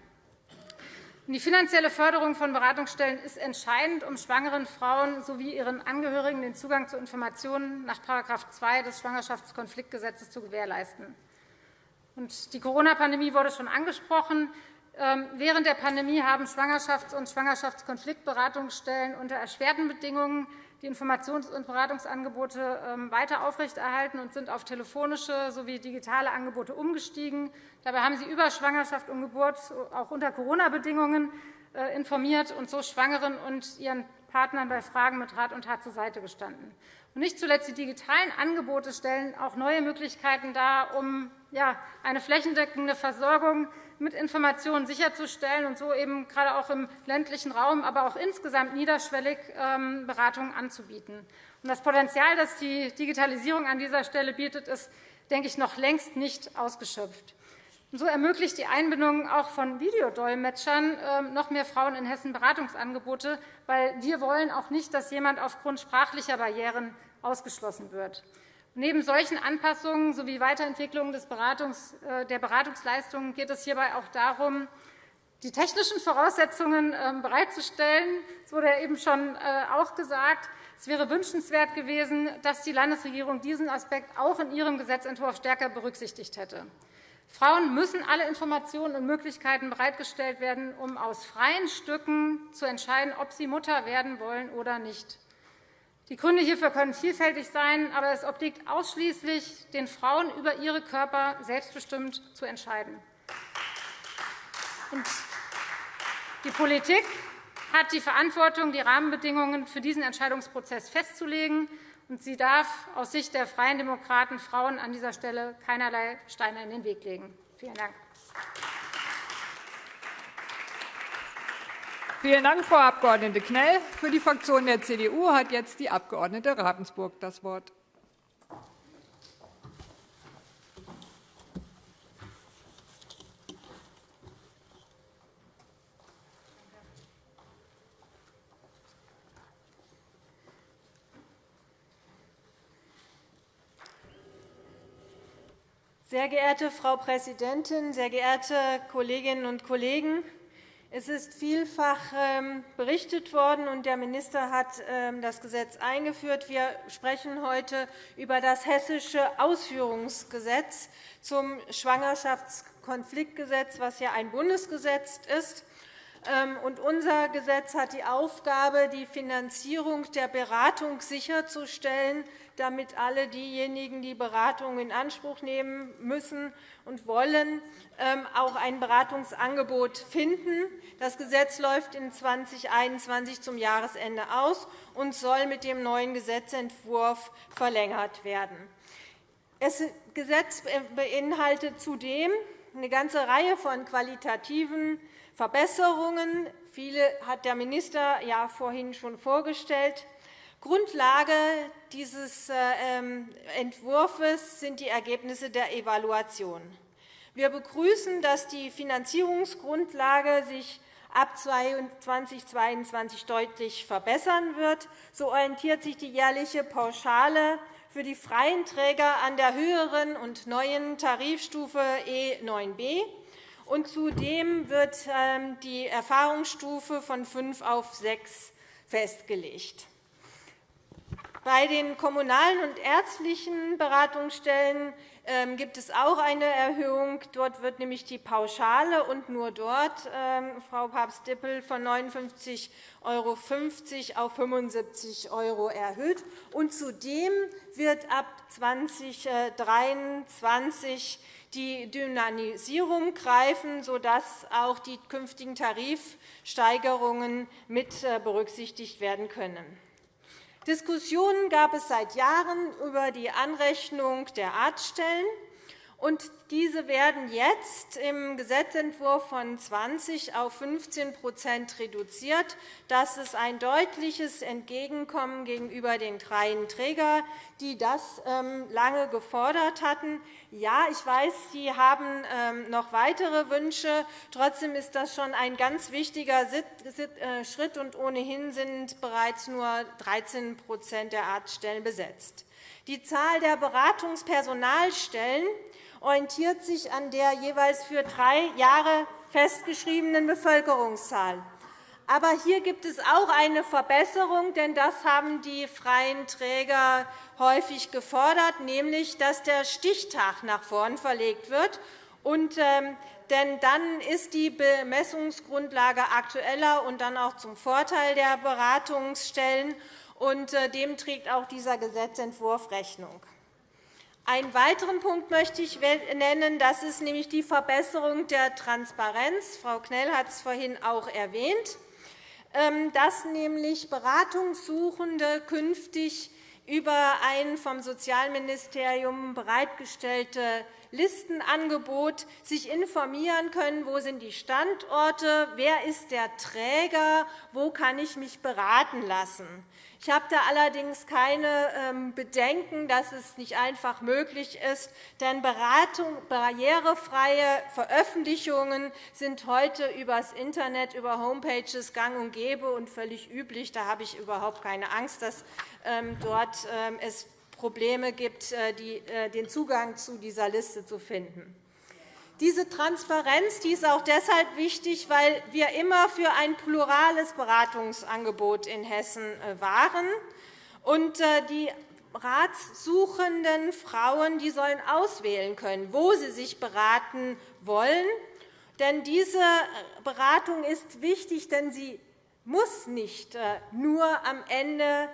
Die finanzielle Förderung von Beratungsstellen ist entscheidend, um schwangeren Frauen sowie ihren Angehörigen den Zugang zu Informationen nach § 2 des Schwangerschaftskonfliktgesetzes zu gewährleisten. Die Corona-Pandemie wurde schon angesprochen. Ähm, während der Pandemie haben Schwangerschafts- und Schwangerschaftskonfliktberatungsstellen unter erschwerten Bedingungen die Informations- und Beratungsangebote ähm, weiter aufrechterhalten und sind auf telefonische sowie digitale Angebote umgestiegen. Dabei haben sie über Schwangerschaft und Geburt auch unter Corona-Bedingungen äh, informiert und so Schwangeren und ihren Partnern bei Fragen mit Rat und Tat zur Seite gestanden. nicht zuletzt die digitalen Angebote stellen auch neue Möglichkeiten dar, um eine flächendeckende Versorgung mit Informationen sicherzustellen und so eben gerade auch im ländlichen Raum, aber auch insgesamt niederschwellig ähm, Beratungen anzubieten. Das Potenzial, das die Digitalisierung an dieser Stelle bietet, ist, denke ich, noch längst nicht ausgeschöpft. So ermöglicht die Einbindung auch von Videodolmetschern ähm, noch mehr Frauen in Hessen Beratungsangebote, weil wir wollen auch nicht, dass jemand aufgrund sprachlicher Barrieren ausgeschlossen wird. Neben solchen Anpassungen sowie Weiterentwicklung äh, der Beratungsleistungen geht es hierbei auch darum, die technischen Voraussetzungen ähm, bereitzustellen. Das wurde eben schon äh, auch gesagt. Es wäre wünschenswert gewesen, dass die Landesregierung diesen Aspekt auch in ihrem Gesetzentwurf stärker berücksichtigt hätte. Frauen müssen alle Informationen und Möglichkeiten bereitgestellt werden, um aus freien Stücken zu entscheiden, ob sie Mutter werden wollen oder nicht. Die Gründe hierfür können vielfältig sein, aber es obliegt ausschließlich den Frauen, über ihre Körper selbstbestimmt zu entscheiden. Die Politik hat die Verantwortung, die Rahmenbedingungen für diesen Entscheidungsprozess festzulegen, und sie darf aus Sicht der Freien Demokraten Frauen an dieser Stelle keinerlei Steine in den Weg legen. Vielen Dank. Vielen Dank, Frau Abg. Knell. Für die Fraktion der CDU hat jetzt die Abg. Ravensburg das Wort. Sehr geehrte Frau Präsidentin, sehr geehrte Kolleginnen und Kollegen! Es ist vielfach ähm, berichtet worden, und der Minister hat ähm, das Gesetz eingeführt. Wir sprechen heute über das Hessische Ausführungsgesetz zum Schwangerschaftskonfliktgesetz, was ja ein Bundesgesetz ist. Ähm, unser Gesetz hat die Aufgabe, die Finanzierung der Beratung sicherzustellen, damit alle diejenigen, die Beratung in Anspruch nehmen müssen und wollen, ähm, auch ein Beratungsangebot finden. Das Gesetz läuft in 2021 zum Jahresende aus und soll mit dem neuen Gesetzentwurf verlängert werden. Das Gesetz beinhaltet zudem eine ganze Reihe von qualitativen Verbesserungen. Viele hat der Minister ja vorhin schon vorgestellt. Grundlage dieses äh, ähm, Entwurfs sind die Ergebnisse der Evaluation. Wir begrüßen, dass die Finanzierungsgrundlage sich ab 2022 deutlich verbessern wird. So orientiert sich die jährliche Pauschale für die freien Träger an der höheren und neuen Tarifstufe E9b. Und zudem wird ähm, die Erfahrungsstufe von 5 auf 6 festgelegt. Bei den kommunalen und ärztlichen Beratungsstellen ähm, gibt es auch eine Erhöhung. Dort wird nämlich die Pauschale und nur dort, ähm, Frau Papst-Dippel, von 59,50 € auf 75 € erhöht. Und zudem wird ab 2023 die Dynamisierung greifen, sodass auch die künftigen Tarifsteigerungen mit äh, berücksichtigt werden können. Diskussionen gab es seit Jahren über die Anrechnung der Arztstellen. Und diese werden jetzt im Gesetzentwurf von 20 auf 15% reduziert. Das ist ein deutliches Entgegenkommen gegenüber den freien Trägern, die das ähm, lange gefordert hatten. Ja, ich weiß, Sie haben ähm, noch weitere Wünsche. Trotzdem ist das schon ein ganz wichtiger äh, Schritt, und ohnehin sind bereits nur 13% der Arztstellen besetzt. Die Zahl der Beratungspersonalstellen orientiert sich an der jeweils für drei Jahre festgeschriebenen Bevölkerungszahl. Aber hier gibt es auch eine Verbesserung, denn das haben die freien Träger häufig gefordert, nämlich dass der Stichtag nach vorn verlegt wird. Und, ähm, denn dann ist die Bemessungsgrundlage aktueller und dann auch zum Vorteil der Beratungsstellen. Und äh, dem trägt auch dieser Gesetzentwurf Rechnung. Einen weiteren Punkt möchte ich nennen. Das ist nämlich die Verbesserung der Transparenz. Frau Knell hat es vorhin auch erwähnt, ähm, dass nämlich Beratungssuchende künftig über ein vom Sozialministerium bereitgestellte Listenangebot sich informieren können, wo sind die Standorte, wer ist der Träger, wo kann ich mich beraten lassen. Ich habe da allerdings keine ähm, Bedenken, dass es nicht einfach möglich ist, denn barrierefreie Veröffentlichungen sind heute über das Internet, über Homepages gang und gäbe und völlig üblich. Da habe ich überhaupt keine Angst, dass ähm, dort ähm, es Probleme gibt, äh, äh, den Zugang zu dieser Liste zu finden. Diese Transparenz die ist auch deshalb wichtig, weil wir immer für ein plurales Beratungsangebot in Hessen äh, waren. Und äh, die ratssuchenden Frauen die sollen auswählen können, wo sie sich beraten wollen. Denn diese äh, Beratung ist wichtig, denn sie muss nicht nur am Ende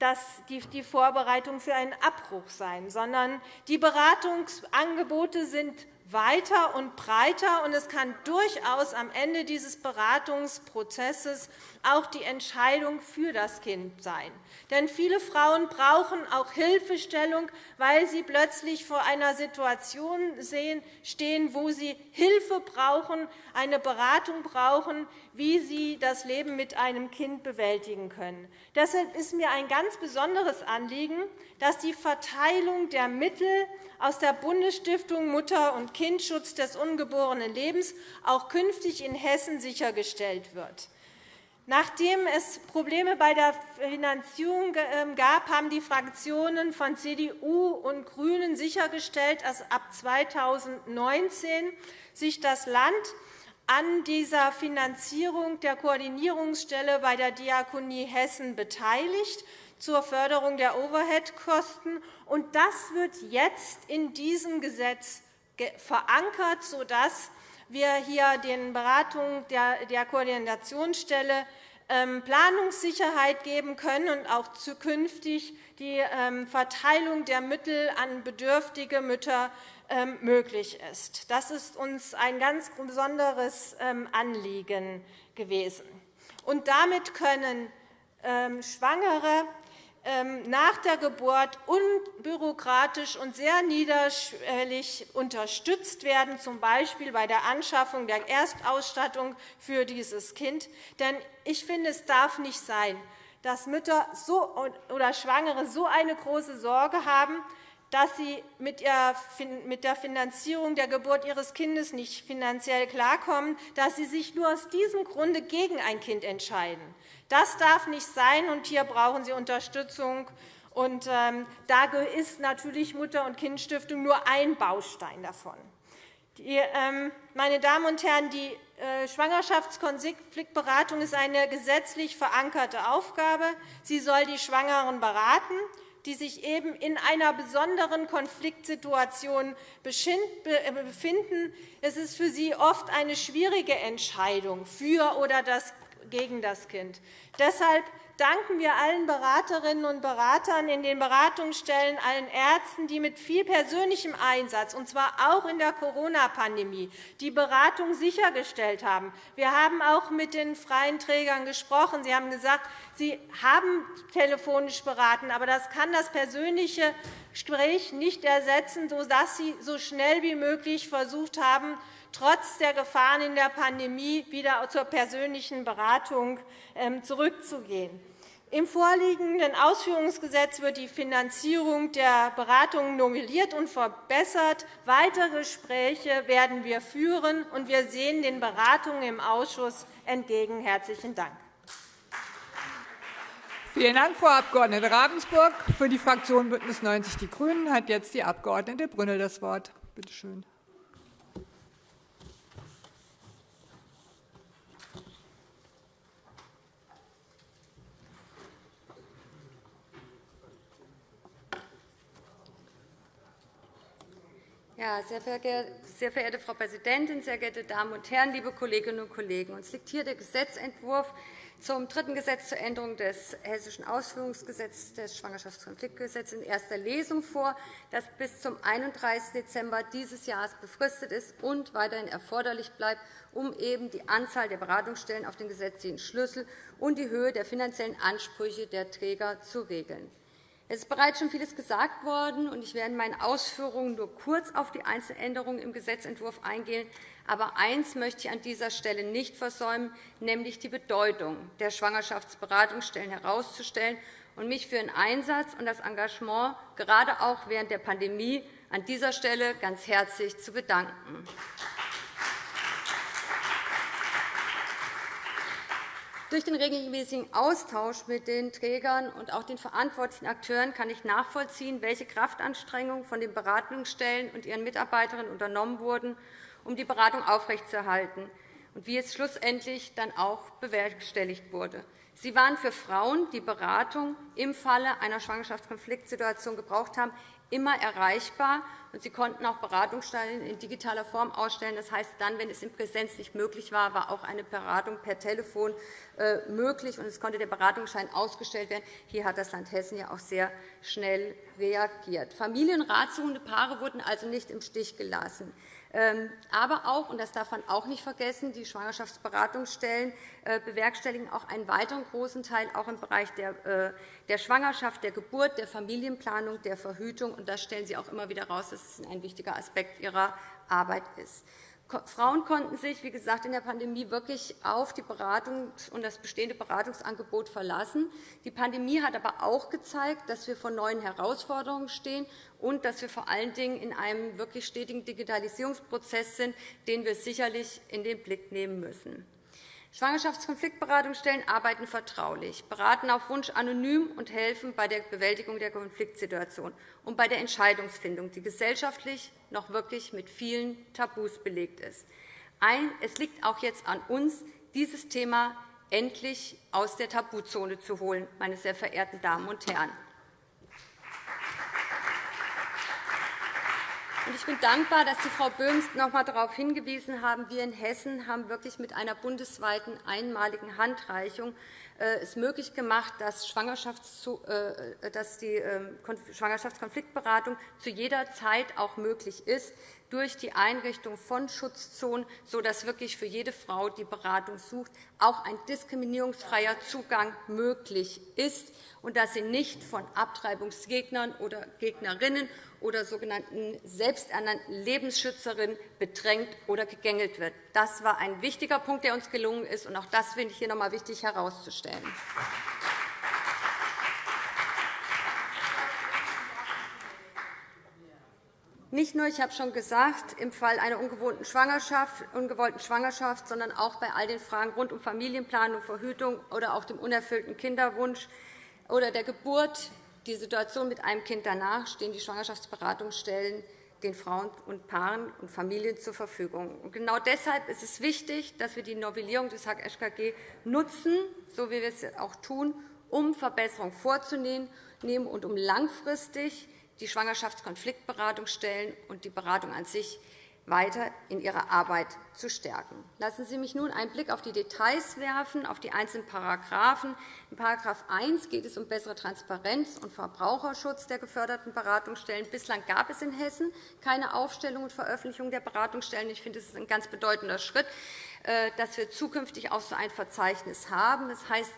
ähm, die Vorbereitung für einen Abbruch sein, sondern die Beratungsangebote sind weiter und breiter, und es kann durchaus am Ende dieses Beratungsprozesses auch die Entscheidung für das Kind sein. Denn viele Frauen brauchen auch Hilfestellung, weil sie plötzlich vor einer Situation stehen, wo sie Hilfe brauchen, eine Beratung brauchen, wie sie das Leben mit einem Kind bewältigen können. Deshalb ist mir ein ganz besonderes Anliegen, dass die Verteilung der Mittel aus der Bundesstiftung Mutter- und Kindschutz des ungeborenen Lebens auch künftig in Hessen sichergestellt wird. Nachdem es Probleme bei der Finanzierung ähm, gab, haben die Fraktionen von CDU und GRÜNEN sichergestellt, dass ab 2019 sich das Land an dieser Finanzierung der Koordinierungsstelle bei der Diakonie Hessen beteiligt zur Förderung der Overheadkosten. Das wird jetzt in diesem Gesetz verankert, sodass wir hier den Beratungen der Koordinationsstelle Planungssicherheit geben können und auch zukünftig die ähm, Verteilung der Mittel an bedürftige Mütter ähm, möglich ist. Das ist uns ein ganz besonderes Anliegen gewesen. Und damit können Schwangere ähm, nach der Geburt unbürokratisch und sehr niederschwellig unterstützt werden, z. B. bei der Anschaffung der Erstausstattung für dieses Kind. Denn ich finde, es darf nicht sein, dass Mütter oder Schwangere so eine große Sorge haben, dass sie mit der Finanzierung der Geburt ihres Kindes nicht finanziell klarkommen, dass sie sich nur aus diesem Grunde gegen ein Kind entscheiden. Das darf nicht sein, und hier brauchen Sie Unterstützung. Und, ähm, da ist natürlich Mutter- und Kindstiftung nur ein Baustein davon. Ähm, meine Damen und Herren, die äh, Schwangerschaftskonfliktberatung ist eine gesetzlich verankerte Aufgabe. Sie soll die Schwangeren beraten, die sich eben in einer besonderen Konfliktsituation äh, befinden. Es ist für sie oft eine schwierige Entscheidung für oder gegen das Kind. Deshalb danken wir allen Beraterinnen und Beratern in den Beratungsstellen, allen Ärzten, die mit viel persönlichem Einsatz, und zwar auch in der Corona-Pandemie, die Beratung sichergestellt haben. Wir haben auch mit den freien Trägern gesprochen. Sie haben gesagt, Sie haben telefonisch beraten, aber das kann das persönliche Gespräch nicht ersetzen, sodass Sie so schnell wie möglich versucht haben, trotz der Gefahren in der Pandemie wieder zur persönlichen Beratung ähm, zurückzugehen. Im vorliegenden Ausführungsgesetz wird die Finanzierung der Beratungen novelliert und verbessert. Weitere Gespräche werden wir führen, und wir sehen den Beratungen im Ausschuss entgegen. – Herzlichen Dank. Vielen Dank, Frau Abg. Ravensburg. Für die Fraktion BÜNDNIS 90 die GRÜNEN hat jetzt die Abg. Brünnel das Wort. Bitte schön. Ja, sehr, verehrte Frau Präsidentin, sehr geehrte Damen und Herren, liebe Kolleginnen und Kollegen! Uns liegt hier der Gesetzentwurf zum dritten Gesetz zur Änderung des Hessischen Ausführungsgesetzes des Schwangerschaftskonfliktgesetzes in erster Lesung vor, das bis zum 31. Dezember dieses Jahres befristet ist und weiterhin erforderlich bleibt, um eben die Anzahl der Beratungsstellen auf den gesetzlichen Schlüssel und die Höhe der finanziellen Ansprüche der Träger zu regeln. Es ist bereits schon vieles gesagt worden, und ich werde in meinen Ausführungen nur kurz auf die einzelnen Änderungen im Gesetzentwurf eingehen. Aber eines möchte ich an dieser Stelle nicht versäumen, nämlich die Bedeutung der Schwangerschaftsberatungsstellen herauszustellen und mich für den Einsatz und das Engagement gerade auch während der Pandemie an dieser Stelle ganz herzlich zu bedanken. Durch den regelmäßigen Austausch mit den Trägern und auch den verantwortlichen Akteuren kann ich nachvollziehen, welche Kraftanstrengungen von den Beratungsstellen und ihren Mitarbeiterinnen unternommen wurden, um die Beratung aufrechtzuerhalten und wie es schlussendlich dann auch bewerkstelligt wurde. Sie waren für Frauen, die Beratung im Falle einer Schwangerschaftskonfliktsituation gebraucht haben, immer erreichbar, und sie konnten auch Beratungsstellen in digitaler Form ausstellen. Das heißt, dann, wenn es in Präsenz nicht möglich war, war auch eine Beratung per Telefon äh, möglich, und es konnte der Beratungsschein ausgestellt werden. Hier hat das Land Hessen ja auch sehr schnell reagiert. Familienratsuchende Paare wurden also nicht im Stich gelassen. Ähm, aber auch, und das darf man auch nicht vergessen, die Schwangerschaftsberatungsstellen äh, bewerkstelligen auch einen weiteren großen Teil auch im Bereich der äh, Schwangerschaft, der Geburt, der Familienplanung, der Verhütung. Und das stellen Sie auch immer wieder heraus, dass es ein wichtiger Aspekt Ihrer Arbeit ist. Frauen konnten sich, wie gesagt, in der Pandemie wirklich auf die Beratung und das bestehende Beratungsangebot verlassen. Die Pandemie hat aber auch gezeigt, dass wir vor neuen Herausforderungen stehen und dass wir vor allen Dingen in einem wirklich stetigen Digitalisierungsprozess sind, den wir sicherlich in den Blick nehmen müssen. Schwangerschaftskonfliktberatungsstellen arbeiten vertraulich, beraten auf Wunsch anonym und helfen bei der Bewältigung der Konfliktsituation und bei der Entscheidungsfindung, die gesellschaftlich noch wirklich mit vielen Tabus belegt ist. Es liegt auch jetzt an uns, dieses Thema endlich aus der Tabuzone zu holen, meine sehr verehrten Damen und Herren. Ich bin dankbar, dass Sie, Frau Böhms, noch einmal darauf hingewiesen haben, wir in Hessen haben wirklich mit einer bundesweiten einmaligen Handreichung es möglich gemacht, dass, äh, dass die ähm, Schwangerschaftskonfliktberatung zu jeder Zeit auch möglich ist durch die Einrichtung von Schutzzonen, sodass wirklich für jede Frau, die Beratung sucht, auch ein diskriminierungsfreier Zugang möglich ist und dass sie nicht von Abtreibungsgegnern oder Gegnerinnen oder sogenannten selbsternannten Lebensschützerinnen bedrängt oder gegängelt wird. Das war ein wichtiger Punkt, der uns gelungen ist, und auch das finde ich hier noch einmal wichtig herauszustellen. Nicht nur, ich habe schon gesagt, im Fall einer ungewollten Schwangerschaft, ungewollten Schwangerschaft, sondern auch bei all den Fragen rund um Familienplanung, Verhütung oder auch dem unerfüllten Kinderwunsch oder der Geburt die Situation mit einem Kind danach stehen die Schwangerschaftsberatungsstellen den Frauen und Paaren und Familien zur Verfügung. genau deshalb ist es wichtig, dass wir die Novellierung des HGG nutzen, so wie wir es auch tun, um Verbesserungen vorzunehmen und um langfristig die Schwangerschaftskonfliktberatungsstellen und die Beratung an sich weiter in ihrer Arbeit zu stärken. Lassen Sie mich nun einen Blick auf die Details werfen, auf die einzelnen Paragraphen. In § 1 geht es um bessere Transparenz und Verbraucherschutz der geförderten Beratungsstellen. Bislang gab es in Hessen keine Aufstellung und Veröffentlichung der Beratungsstellen. Ich finde, das ist ein ganz bedeutender Schritt. Äh, dass wir zukünftig auch so ein Verzeichnis haben. Das heißt,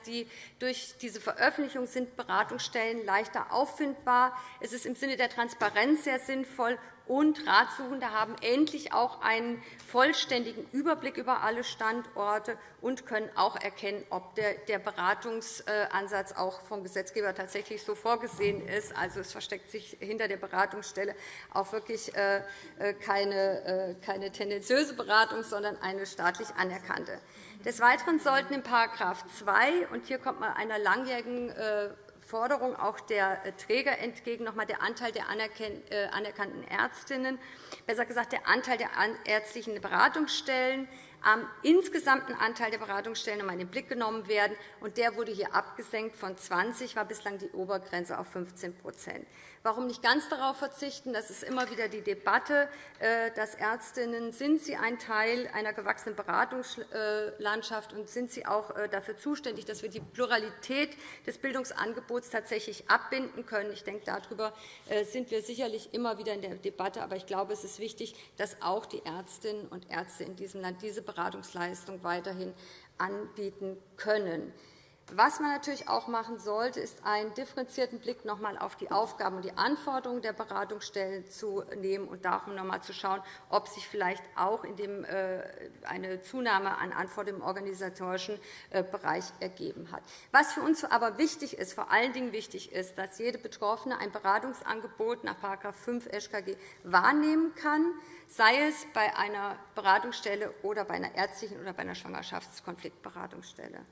durch diese Veröffentlichung sind Beratungsstellen leichter auffindbar. Es ist im Sinne der Transparenz sehr sinnvoll, und Ratsuchende haben endlich auch einen vollständigen Überblick über alle Standorte und können auch erkennen, ob der Beratungsansatz auch vom Gesetzgeber tatsächlich so vorgesehen ist. Also, es versteckt sich hinter der Beratungsstelle auch wirklich äh, äh, keine, äh, keine tendenziöse Beratung, sondern eine staatlich anerkannte. Des Weiteren sollten in § 2, und hier kommt man einer langjährigen Forderung auch der äh, Träger entgegen, noch einmal der Anteil der äh, anerkannten Ärztinnen, besser gesagt der Anteil der ärztlichen Beratungsstellen. Am insgesamten Anteil der Beratungsstellen einmal in den Blick genommen werden. der wurde hier abgesenkt von 20 war bislang die Obergrenze auf 15 Warum nicht ganz darauf verzichten? Das ist immer wieder die Debatte, äh, dass Ärztinnen sind sie ein Teil einer gewachsenen Beratungslandschaft und sind sie auch äh, dafür zuständig, dass wir die Pluralität des Bildungsangebots tatsächlich abbinden können. Ich denke, darüber äh, sind wir sicherlich immer wieder in der Debatte. Aber ich glaube, es ist wichtig, dass auch die Ärztinnen und Ärzte in diesem Land diese Beratungsleistung weiterhin anbieten können. Was man natürlich auch machen sollte, ist einen differenzierten Blick noch einmal auf die Aufgaben und die Anforderungen der Beratungsstellen zu nehmen und darum noch einmal zu schauen, ob sich vielleicht auch in dem äh, eine Zunahme an Anforderungen im organisatorischen äh, Bereich ergeben hat. Was für uns aber wichtig ist, vor allen Dingen wichtig ist, dass jede Betroffene ein Beratungsangebot nach § 5 SchKG wahrnehmen kann, sei es bei einer Beratungsstelle oder bei einer ärztlichen oder bei einer Schwangerschaftskonfliktberatungsstelle.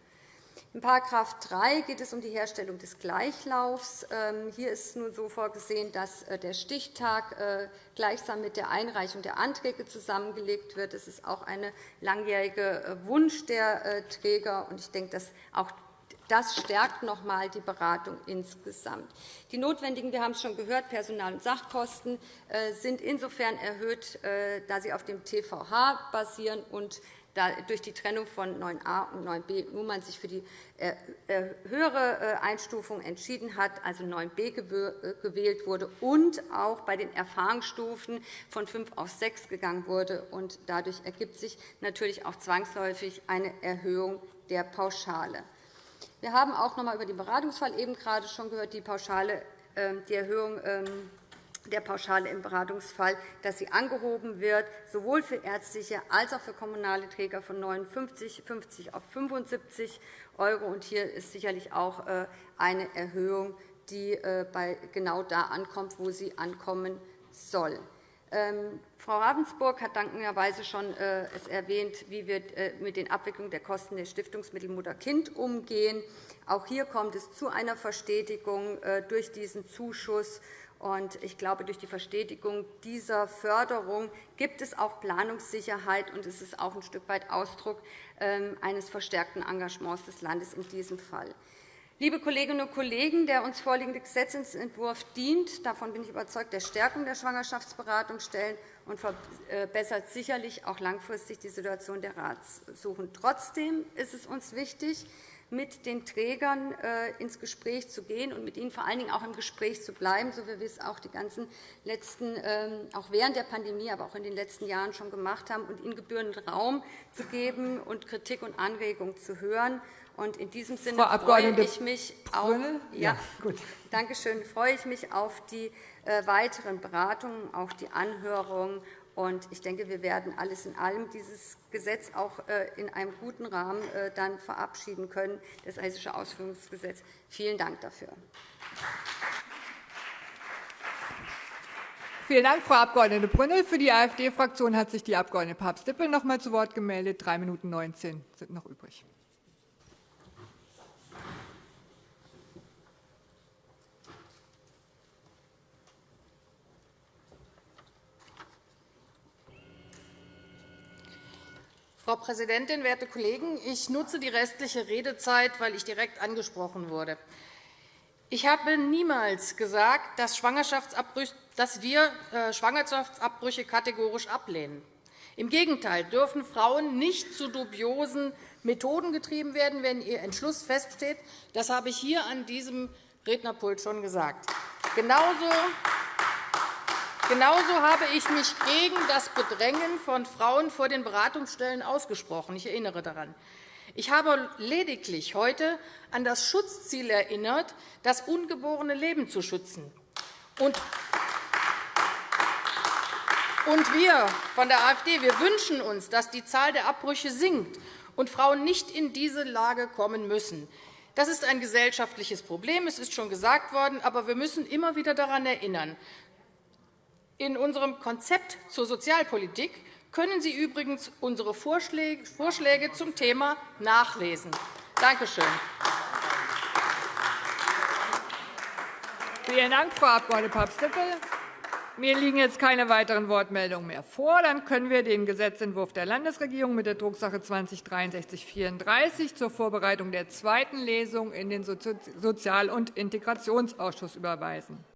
In § 3 geht es um die Herstellung des Gleichlaufs. Ähm, hier ist nun so vorgesehen, dass äh, der Stichtag äh, gleichsam mit der Einreichung der Anträge zusammengelegt wird. Das ist auch ein langjähriger äh, Wunsch der Träger. Ich denke, dass auch Das stärkt noch einmal die Beratung insgesamt. Die notwendigen, wir haben es schon gehört, Personal- und Sachkosten sind insofern erhöht, da sie auf dem TVH basieren und durch die Trennung von 9a und 9b nun man sich für die äh, höhere Einstufung entschieden hat, also 9b gewählt wurde und auch bei den Erfahrungsstufen von 5 auf 6 gegangen wurde. Und dadurch ergibt sich natürlich auch zwangsläufig eine Erhöhung der Pauschale. Wir haben auch noch einmal über den Beratungsfall eben gerade schon gehört, die, Pauschale, ähm, die Erhöhung ähm, der Pauschale im Beratungsfall, dass sie angehoben wird, sowohl für ärztliche als auch für kommunale Träger von 59,50 auf 75 €. Hier ist sicherlich auch äh, eine Erhöhung, die äh, genau da ankommt, wo sie ankommen soll. Ähm, Frau Ravensburg hat dankenswerterweise schon äh, erwähnt, wie wir mit den Abwicklungen der Kosten der Stiftungsmittel Mutter-Kind umgehen. Auch hier kommt es zu einer Verstetigung durch diesen Zuschuss. Ich glaube, durch die Verstetigung dieser Förderung gibt es auch Planungssicherheit, und es ist auch ein Stück weit Ausdruck ähm, eines verstärkten Engagements des Landes in diesem Fall. Liebe Kolleginnen und Kollegen, der uns vorliegende Gesetzentwurf dient, davon bin ich überzeugt, der Stärkung der Schwangerschaftsberatungsstellen und verbessert sicherlich auch langfristig die Situation der Ratsuchen. Trotzdem ist es uns wichtig, mit den Trägern äh, ins Gespräch zu gehen und mit ihnen vor allen Dingen auch im Gespräch zu bleiben, so wie wir es auch, die ganzen letzten, ähm, auch während der Pandemie, aber auch in den letzten Jahren schon gemacht haben, und ihnen gebührenden Raum zu geben und Kritik und Anregungen zu hören. Und in diesem Sinne Frau freue ich mich auf, ja, gut. Danke schön, freue ich mich auf die äh, weiteren Beratungen, auch die Anhörungen. Ich denke, wir werden alles in allem dieses Gesetz auch äh, in einem guten Rahmen äh, dann verabschieden können, das Hessische Ausführungsgesetz. Vielen Dank dafür. Vielen Dank, Frau Abg. Brünnel. Für die AfD-Fraktion hat sich die Abg. Papst-Dippel noch einmal zu Wort gemeldet. Drei Minuten 19 sind noch übrig. Frau Präsidentin, werte Kollegen! Ich nutze die restliche Redezeit, weil ich direkt angesprochen wurde. Ich habe niemals gesagt, dass, wir äh, Schwangerschaftsabbrüche kategorisch ablehnen. Im Gegenteil dürfen Frauen nicht zu dubiosen Methoden getrieben werden, wenn ihr Entschluss feststeht. Das habe ich hier an diesem Rednerpult schon gesagt. Genauso Genauso habe ich mich gegen das Bedrängen von Frauen vor den Beratungsstellen ausgesprochen. Ich erinnere daran. Ich habe lediglich heute an das Schutzziel erinnert, das ungeborene Leben zu schützen. Und wir von der AfD wir wünschen uns, dass die Zahl der Abbrüche sinkt und Frauen nicht in diese Lage kommen müssen. Das ist ein gesellschaftliches Problem. Es ist schon gesagt worden. Aber wir müssen immer wieder daran erinnern, in unserem Konzept zur Sozialpolitik können Sie übrigens unsere Vorschläge zum Thema nachlesen. Danke schön. Vielen Dank, Frau Abg. Papst-Dippel. Mir liegen jetzt keine weiteren Wortmeldungen mehr vor. Dann können wir den Gesetzentwurf der Landesregierung mit der Drucksache 20 /6334 zur Vorbereitung der zweiten Lesung in den Sozial- und Integrationsausschuss überweisen.